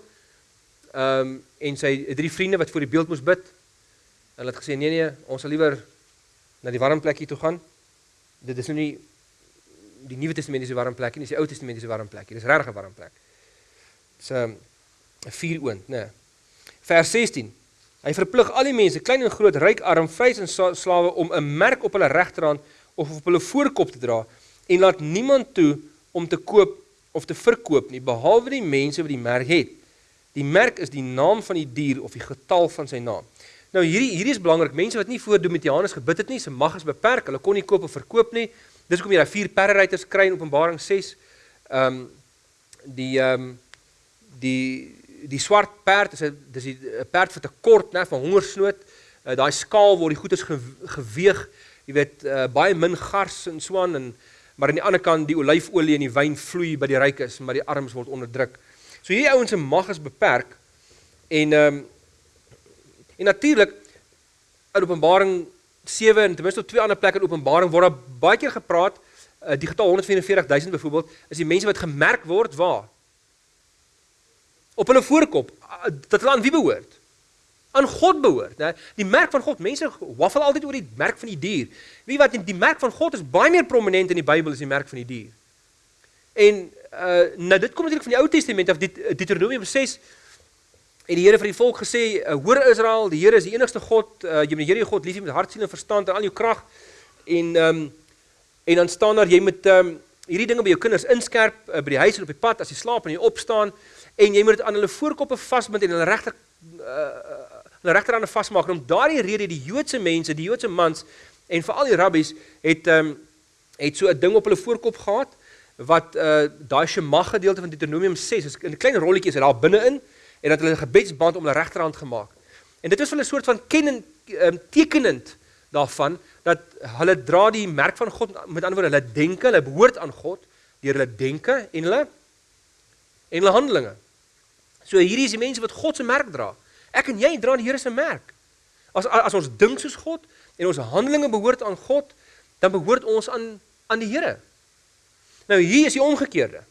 Ehm um, en sy drie vriende wat voor die beeld moes bid. Hulle het gesê nee nee, ons sal liewer na die warm plekkie toe gaan. Dit is nou nie die Nuwe Testamentiese warm plekkie nie, dis die Ou Testamentiese warm plekkie. Dis regtig 'n warm plek. Dis 'n 'n vuuroond, nê. Nee. Vers 16. Hy verplig al die mense, klein en groot, ryk, arm, vrys en slawe om 'n merk op hulle regterhand of op hulle voorkop te dra en laat niemand toe om te koop of te verkoop nie behalwe die mense wat die merk het. Die merk is die naam van die dier of die getal van sy naam. Nou hierdie hierdie is belangrik. Mense wat nie voor Domitianus gebid het nie, se mag is beperk. Hulle kon nie koop of verkoop nie. Dis hoekom jy daai vier perderyters kry in Openbaring 6. Ehm um, die ehm um, die die swart perd is 'n dis 'n perd vir te kort, né, van hongersnood. Uh, daai skaal word die goedes ge, geweeg jy weet uh, baie min gars en so aan en maar aan die ander kant die olyfolie en die wyn vloei by die rykes maar die armes word onderdruk. So hierdie ouens se mag is beperk en ehm um, en natuurlik in Openbaring 7 en ten minste op twee ander plekke in Openbaring word daar baie keer gepraat uh, die getal 144000 byvoorbeeld is die mense wat gemerk word waar op hulle voorkop dat hulle aan wie behoort aan God behoort, né? Die merk van God. Mense waffel altyd oor die merk van die dier. Wie wat die merk van God is baie meer prominent in die Bybel as die merk van die dier. En uh nou dit kom natuurlik van die Ou Testament af Deuteronomium 6 en die Here vir die volk gesê, uh, hoor Israel, die Here is die enigste God. Uh, jy moet die Here jou God lief hê met hart, siel en verstand en al jou krag. En ehm um, en dan staan daar jy moet ehm um, hierdie dinge by jou kinders inskerp uh, by die huis en op die pad as jy slaap en jy opstaan en jy moet dit aan hulle voorkoppe vasbind en hulle regter uh, hulle regterhande vasmaak en om daardie rede die Joodse mense, die Joodse mans en veral die rabbies het ehm um, het so 'n ding op hulle voorkop gehad wat uh daai Shema gedeelte van Deuteronomium 6 is 'n klein rolletjie is daar binne-in en dat hulle 'n gebedsband om hulle regterhand gemaak. En dit is vir 'n soort van kennend um, tekenend daarvan dat hulle dra die merk van God met ander woorde hulle denke, hulle behoort aan God deur hulle denke en hulle en hulle handelinge. So hierdie is die mense wat God se merk dra. Ek en jy dra die Here se merk. As as ons dink soos God en ons handelinge behoort aan God, dan behoort ons aan aan die Here. Nou hier is die omgekeerde.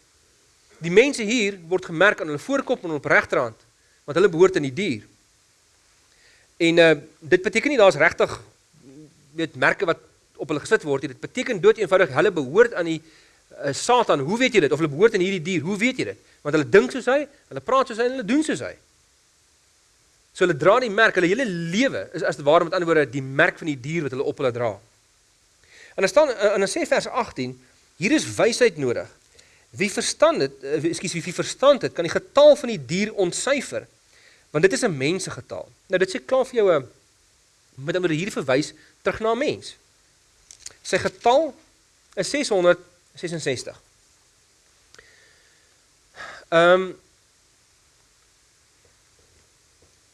Die mense hier word gemerk aan hulle voorkop en op regterhand, want hulle behoort aan die dier. En uh dit beteken nie daar's regtig weet merke wat op hulle gesit word nie. Dit beteken dood eenvoudig hulle behoort aan die uh, Satan. Hoe weet jy dit? Of hulle behoort aan hierdie dier? Hoe weet jy dit? Want hulle dink soos hy, hulle praat soos hy en hulle doen soos hy. So hulle dra die merk, hulle hele lewe is as te ware met ander woorde die merk van die dier wat hulle op hulle dra. En dan staan en dan sê vers 18, hier is wysheid nodig. Wie verstaan dit, eh, ekskuus, wie, wie verstaan dit, kan die getal van die dier ontsyfer. Want dit is 'n mensegetal. Nou dit sê klaar vir jou 'n met ander hier verwys terug na 'n mens. Sy getal is 666. Ehm um,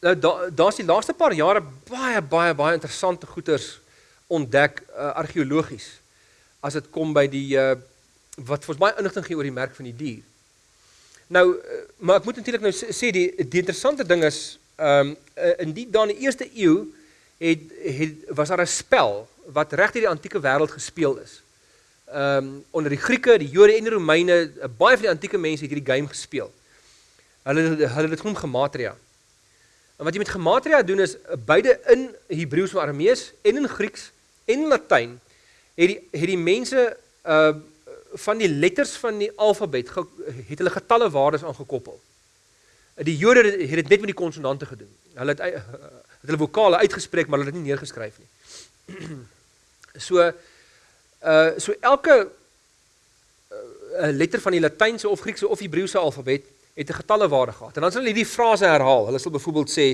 nou daar's da die laaste paar jare baie baie baie interessante goeters ontdek uh, argeologies as dit kom by die uh, wat vir ons baie inligting gee oor die merk van die dier. Nou uh, maar ek moet natuurlik nou sê die die interessante ding is Ehm um, in die dan die eerste eeu het het was daar 'n spel wat reg deur die antieke wêreld gespeel is. Ehm um, onder die Grieke, die Jode en die Romeine, baie van die antieke mense het hierdie game gespeel. Hulle hulle het genoem gematria. En wat jy met gematria doen is beide in Hebreëus en Aramees en in Grieks en Latyn het die het die mense uh van die letters van die alfabet het hulle getalle waardes aangekoppel. Die Jode het dit net met die konsonante gedoen. Hulle het het hulle vokale uitgespreek, maar hulle het dit nie neergeskryf nie. so uh so elke uh, letter van die Latynse of Griekse of Hebreëse alfabet het 'n getalle waarde gehad. En dan sal hulle hierdie frase herhaal. Hulle sal byvoorbeeld sê: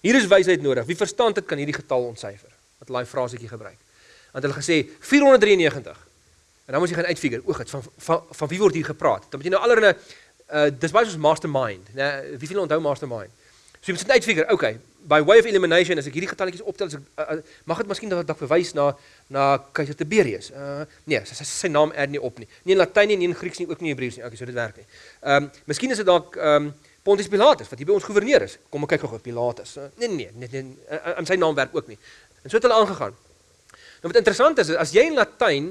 "Hier is wysheid nodig. Wie verstaan dit kan hierdie getal ontsyfer." Wat hulle daai frasetjie gebruik. Want hulle gesê 493. En dan moet jy gaan uitfigure, o, gits van, van van wie word hier gepraat? Dan moet jy nou allerlei uh dis baie soos mastermind, né? Nee, wie wil onthou mastermind? So jy moet net uitfigure, okay, by way of elimination as ek hierdie getalletjies optel, as ek uh, mag dit miskien dalk verwys na na keiser Tiberius. Uh nee, sy, sy, sy naam er nie op nie. Nie in Latyn nie, nie in Grieks nie, ook nie in Hebreëus nie. Okay, so dit werk nie. Ehm um, miskien is dit dalk ehm um, Pontius Pilatus wat hier by ons goewerneur is. Kom ek kyk gou-gou Pilatus. Uh, nee nee, nee, nee, nee uh, sy naam werk ook nie. En so het hulle aangegaan. Nou wat interessant is, as jy in Latyn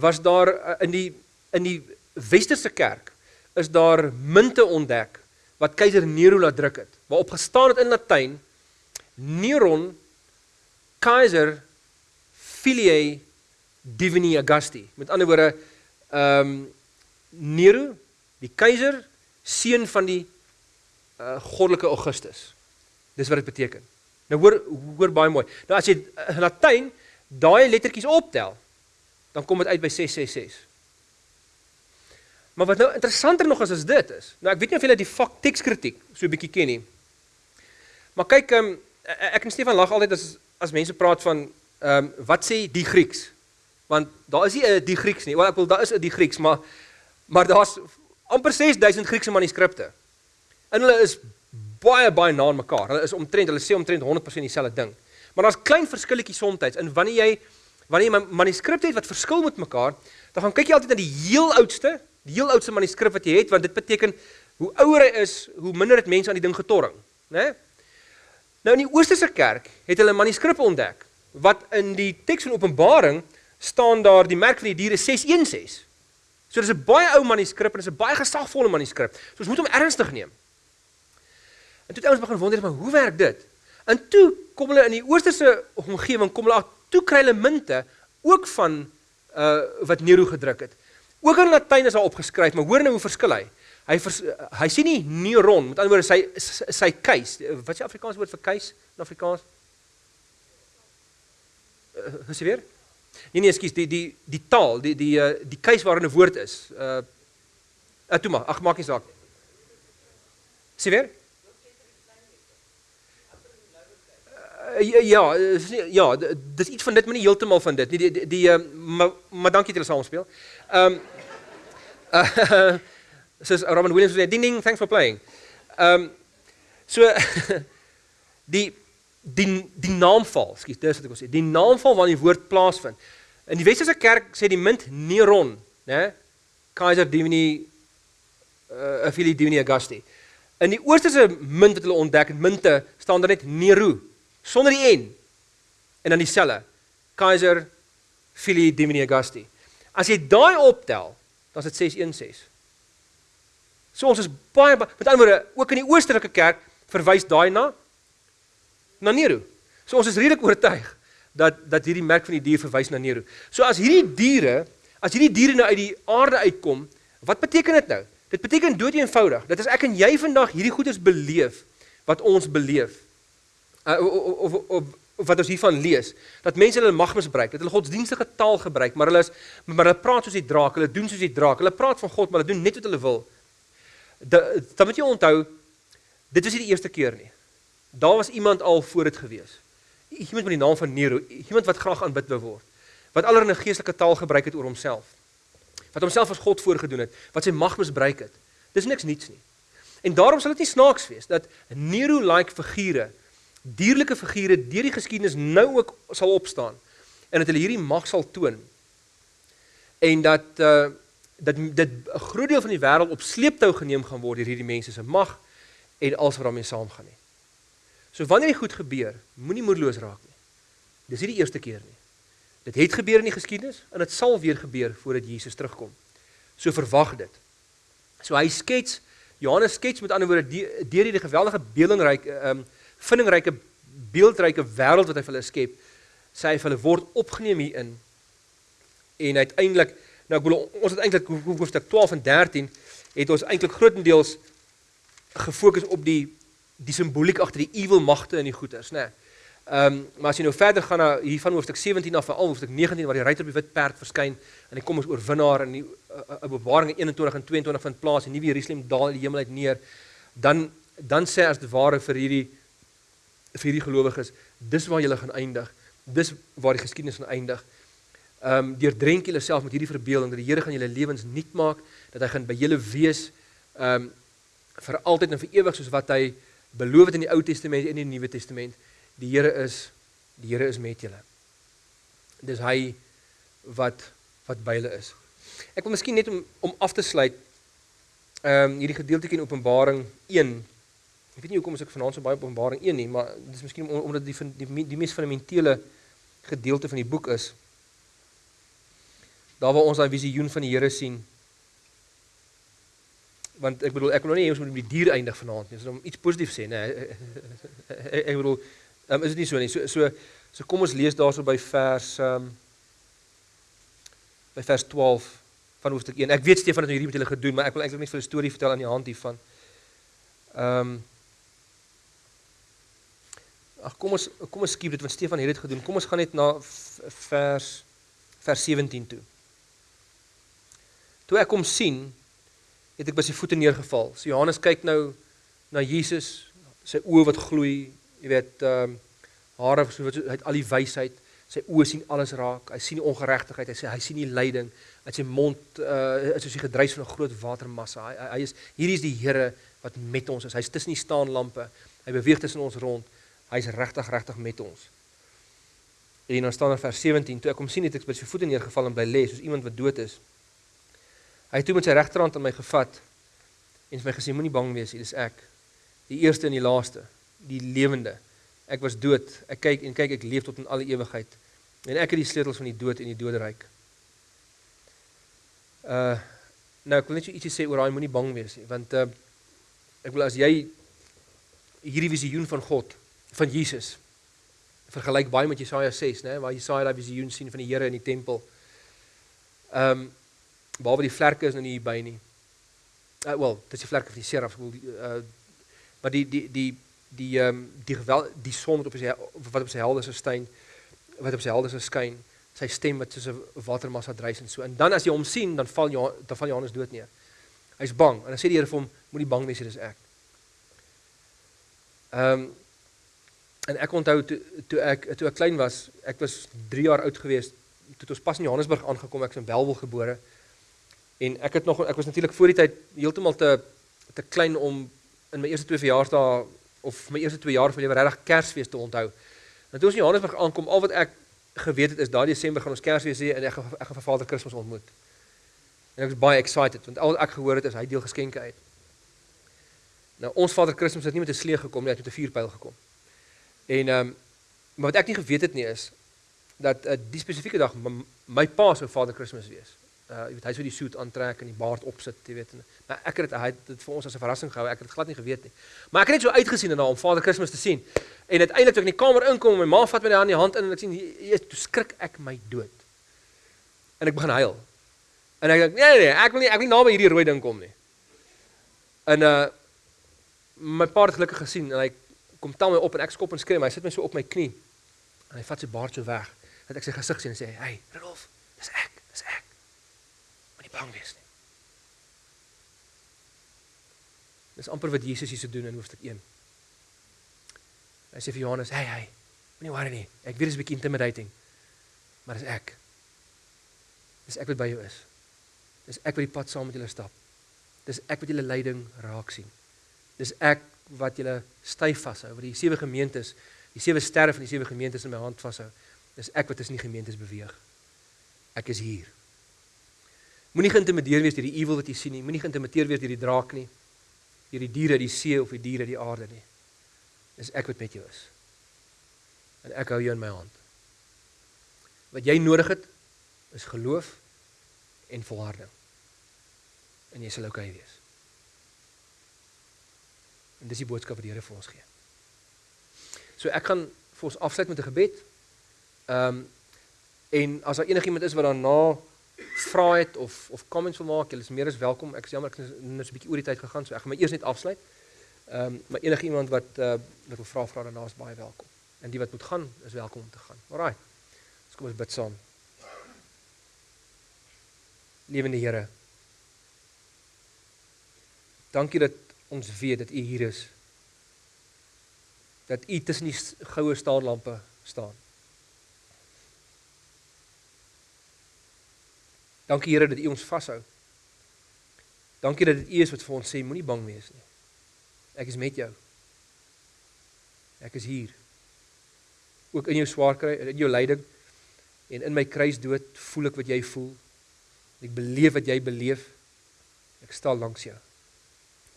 was daar uh, in die in die westerse kerk is daar munte ontdek wat keiser Nero laat druk het. Waarop gestaan het in Latyn Neron Kaiser Filiae Divini Augusti. Met ander woorde, ehm um, Nero, die keiser, seun van die uh, goddelike Augustus. Dis wat dit beteken. Nou hoor hoor baie mooi. Nou as jy in Latyn daai lettertjies optel, dan kom dit uit by 666. Maar wat nou interessanter nog is as dit is. Nou ek weet nie of julle die fak tekskritiek so 'n bietjie ken nie. Maar kyk, um, ek en Stefan lag altyd as as mense praat van ehm um, wat sê die Grieks? Want daar is nie 'n die Grieks nie. Wel ek wil daar is 'n die Grieks, maar maar daar's amper 6000 Griekse manuskripte. En hulle is baie baie na mekaar. Hulle is omtrent, hulle sê omtrent 100% dieselfde ding. Maar daar's klein verskilletjies soms. En wanneer jy wanneer jy manuskripte het wat verskil met mekaar, dan gaan kyk jy altyd na die heel oudste, die heel oudste manuskrip wat jy het, want dit beteken hoe ouer hy is, hoe minder het mense aan die ding getorring, né? Nee? Nou in die Oosterse kerk het hulle manuskripte ontdek wat in die teks van Openbaring staan daar die merk van die diere 616. So dis 'n baie ou manuskrip en dis 'n baie gesagvolle manuskrip. So ons moet hom ernstig neem. En toe het ouens begin wonder maar hoe werk dit? En toe kom hulle in die Oosterse omgewing kom hulle toe kry hulle munte ook van uh wat Nero gedruk het. Ook in Latyn is daar opgeskryf, maar hoor nou hoe verskil hy. Hy vers, hy sê nie neuron, met ander woorde sy sy keus. Wat is die Afrikaanse woord vir keus in Afrikaans? Uh, is weer? Nee nee, ekskuus, die die die taal, die die uh, die keus waarin 'n woord is. Uh maar, ag maak nie saak. Sien weer? Ja, ja, dis iets van dit, maar nie heeltemal van dit nie. Die die, die uh, maar maar dankie dat jy saam speel. Ehm um, uh, soos Robin Williams sê ding ding thanks for playing. Ehm um, so die die die naamval, skus, dis wat ek wil sê. Die naamval waar die woord plaasvind. In die Westerse kerk sê die munt Neron, né? Kaiser Divini uh eh, Filii Divini Augusti. In die Oosterse munt wat hulle ontdek, munte staan daar net Nero sonder die n en dan dieselfde. Kaiser Filii Divini Augusti. As jy daai optel, dan is dit 616. So ons is baie met ander woorde ook in die oosterlike kerk verwys daai na na Nero. So ons is redelik oortuig dat dat hierdie merk van die dier verwys na Nero. So as hierdie diere, as hierdie diere nou uit die aarde uitkom, wat beteken dit nou? Dit beteken dood eenvoudig. Dit is ek en jy vandag hierdie goedes beleef wat ons beleef. Uh, of, of, of, of wat ons hiervan lees, dat mense hulle mag misbruik, dat hulle godsdienstige taal gebruik, maar hulle is maar hulle praat soos die draak, hulle doen soos die draak. Hulle praat van God, maar hulle doen net wat hulle wil dan moet jy onthou dit was nie die eerste keer nie. Daar was iemand al voor dit gewees. Iemand met die naam van Nero, iemand wat graag aanbid wou word. Wat allerlei geestelike taal gebruik het oor homself. Wat homself as God voorgedoen het, wat sy mag misbruik het. Dis niks niets nie. En daarom sal dit nie snaaks wees dat Nero-like figure, dierlike figure deur die geskiedenis nou ook sal opstaan en dat hulle hierdie mag sal toon. En dat uh dat dit 'n groot deel van die wêreld op sleeptou geneem gaan word deur hierdie mense se mag en alles wat daarmee saamgaan nie. So wanneer dit goed gebeur, moenie moedeloos raak nie. Dis nie die eerste keer nie. Dit het gebeur in die geskiedenis en dit sal weer gebeur voordat Jesus terugkom. So verwag dit. So hy skets Johannes skets met ander woorde deur hierdie geweldige beeldingryke ehm um, vindingryke beeldryke wêreld wat hy vir hulle skep, sê hy vir hulle word opgeneem hierin. En uiteindelik nou ek bedoel ons het eintlik hoofstuk 12 en 13 het ons eintlik grootendeels gefokus op die die simboliek agter die ewel magte in die goeters, né? Nee. Ehm um, maar as jy nou verder gaan na hier van hoofstuk 17 af veral hoofstuk 19 waar die ruiter op die wit perd verskyn en hy kom as oorwinnaar in die uh, Openbaring 21 en 22 vind plaas en nuwe Jerusalem daal uit die hemel uit neer, dan dan sê as dit ware vir hierdie vir hierdie gelowiges, dis waar julle gaan eindig. Dis waar die geskiedenis gaan eindig. Ehm um, deur drenk julle self met hierdie verbeelding dat die Here gaan julle lewens nuut maak, dat hy gaan by julle wees ehm um, vir altyd en vir ewig soos wat hy beloof het in die Ou Testament en in die Nuwe Testament die Here is die Here is met julle. Dis hy wat wat by julle is. Ek wil miskien net om om af te sluit ehm um, hierdie gedeeltjie in Openbaring 1. Ek weet nie hoekom ek vanaand so baie Openbaring 1 nie, maar dis miskien om, omdat die die, die, mees fundamentele gedeelte van die boek is. Daar waar ons daai visioen van die Here sien. Want ek bedoel ek wil nou nie hê ons moet met die dier eindig vanaand nie, so om iets positief sê, nê. Ek bedoel um, is dit nie so nie. So so so kom ons lees daarso by vers um, by vers 12 van hoofstuk 1. Ek weet Stefan het hierdie met julle gedoen, maar ek wil eintlik net vir 'n storie vertel aan die hand hiervan. Ehm um, Ag kom ons kom ons skiep dit want Stefan het dit gedoen. Kom ons gaan net na vers vers 17 toe. Toe ek hom sien, het ek by sy voete neergeval. So Johannes kyk nou na Jesus, sy oë wat gloei, jy weet ehm um, hare so wat hy het al die wysheid. Sy oë sien alles raak. Hy sien die ongeregtigheid. Hy sê hy sien die lyding uit sy mond uh, is soos die gedruis van 'n groot watermassa. Hy, hy is hier is die Here wat met ons is. Hy's tussen die staanlampe. Hy beweeg tussen ons rond hy's regtig regtig met ons en dan staan in vers 17 toe ek hom sien het ek by sy voete neergeval en bly lê soos iemand wat dood is hy het toe met sy regterhand aan my gevat en vir my gesê moenie bang wees hier is ek die eerste en die laaste die lewende. Ek was dood. Ek kyk en kyk ek leef tot in alle ewigheid. En ek het die sleutels van die dood en die doderyk. Uh nou ek wil net ietsie sê oor daai moenie bang wees nie, want uh ek wil as jy hierdie visioen van God, van Jesus vergelyk baie met Jesaja 6, né, waar Jesaja daai visioen sien van die Here in die tempel. Um behalwe die vlerke is nou nie hier by nie. Uh wel, dit is die vlerke van die seraf, ek wil uh maar die die die die ehm um, die geweld die son wat op sy wat op sy helde se skyn wat op sy helde se skyn sy stem wat soos 'n watermassa dreis en so en dan as jy hom sien dan val jy dan val Johannes dood neer. Hy's bang en dan sê die Here vir hom moenie bang wees dis ek. Ehm en ek onthou toe toe ek toe ek klein was, ek was 3 jaar oud gewees toe ons pas in Johannesburg aangekom, ek is in Welwel gebore. En ek het nog ek was natuurlik voor die tyd heeltemal te te klein om in my eerste twee verjaarsdae of my eerste 2 jaar van lewe regtig Kersfees te onthou. En toe ons in Johannesburg aankom, al wat ek geweet het is daai Desember gaan ons Kersfees hê en ek ek gaan vir Vader Kersfees ontmoet. En ek was baie excited want al wat ek gehoor het is hy deel geskenke uit. Nou ons Vader Kersfees het nie met 'n slee gekom nie, hy het met 'n vuurpyl gekom. En ehm um, maar wat ek nie geweet het nie is dat uh, die spesifieke dag my pa sou Vader Kersfees wees uh jy weet hy sou die soet aantrek en die baard opsit, jy weet. Maar ek het dit hy het dit vir ons as 'n verrassing gehou. Ek het dit glad nie geweet nie. Maar ek het net so uitgesien daarna om Vader Kersfees te sien. En uiteindelik toe ek in die kamer inkom, my ma vat my daar in die hand in en ek sien jy toe skrik ek my dood. En ek begin huil. En ek dink nee nee, nee ek wil nie ek wil nie naby hierdie rooi ding kom nie. En uh my pa het gelukkig gesien en hy kom tel my op en ek skop en skree, hy sit my so op my knie. En hy vat sy baard so weg dat ek sy gesig sien en sê, "Hey, Rudolf, dis ek, dis ek." nie bang wees nie. Dis amper wat Jesus hier se doen in hoofstuk 1. Hy sê vir Johannes, "Hey, hey, moenie worry nie. Ek weet dit is 'n bietjie intimidating, maar dis ek. Dis ek wat by jou is. Dis ek wat die pad saam met julle stap. Dis ek wat julle lyding raak sien. Dis ek wat julle styf vashou, wat die sewe gemeentes, die sewe sterre van die sewe gemeentes in my hand vashou. Dis ek wat tussen die gemeentes beweeg. Ek is hier. Moenie geïntimideer wees deur die ewel wat jy sien nie. Moenie geïntimideer wees deur die draak nie. Deur die diere, die see of die diere, die aarde nie. is ek wat met jou is. En ek hou jou in my hand. Wat jy nodig het is geloof en volharding. En jy sal oukei okay wees. En dis die boodskap wat die Here vir ons gee. So ek gaan vir ons afsluit met 'n gebed. Ehm um, en as daar enigiemand is wat daarna vra het of of comments wil maak, julle is meer as welkom. Ek is jammer ek het nou so 'n bietjie oor die tyd gegaan, so ek gaan my eers net afsluit. Ehm um, maar enige iemand wat uh, wat wil vra vra daarna is baie welkom. En die wat moet gaan is welkom om te gaan. Alraai. Dus kom ons bid saam. Lewende Here. Dankie dat ons weet dat U hier is. Dat U tussen die goue staarlampe staan. Dankie Here dat U ons vashou. Dankie dat dit U is wat vir ons sê moenie bang wees nie. Ek is met jou. Ek is hier. Ook in jou swaar kry, in jou lyding en in my kruisdood voel ek wat jy voel. Ek beleef wat jy beleef. Ek staan langs jou.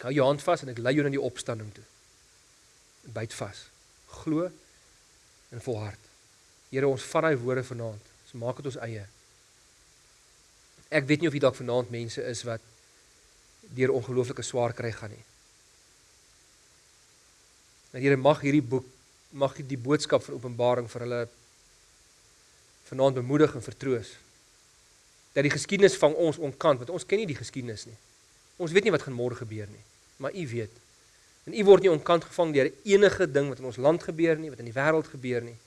Ek hou jou hand vas en ek lei jou na die opstanding toe. Byt vas. Glo en volhard. Here, ons vat daai woorde vanaand. Ons maak dit ons eie. Ek weet nie of hier dalk vanaand mense is wat deur ongelooflike swaar kry gaan nie. Maar Here mag hierdie boek mag die boodskap van Openbaring vir hulle vanaand bemoedig en vertroos. Dat die geskiedenis van ons onkant, want ons ken nie die geskiedenis nie. Ons weet nie wat gaan môre gebeur nie, maar U weet. En U word nie onkant gevang deur enige ding wat in ons land gebeur nie, wat in die wêreld gebeur nie.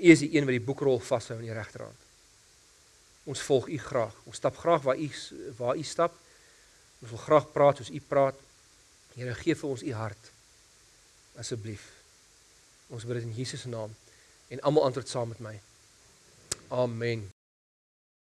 U is die een wat die boekrol vashou in die regterhand. Ons volg U graag. Ons stap graag waar U waar U stap. Ons wil graag praat soos U praat. Here, gee vir ons U hart asseblief. Ons bid dit in Jesus se naam en almal antwoord saam met my. Amen.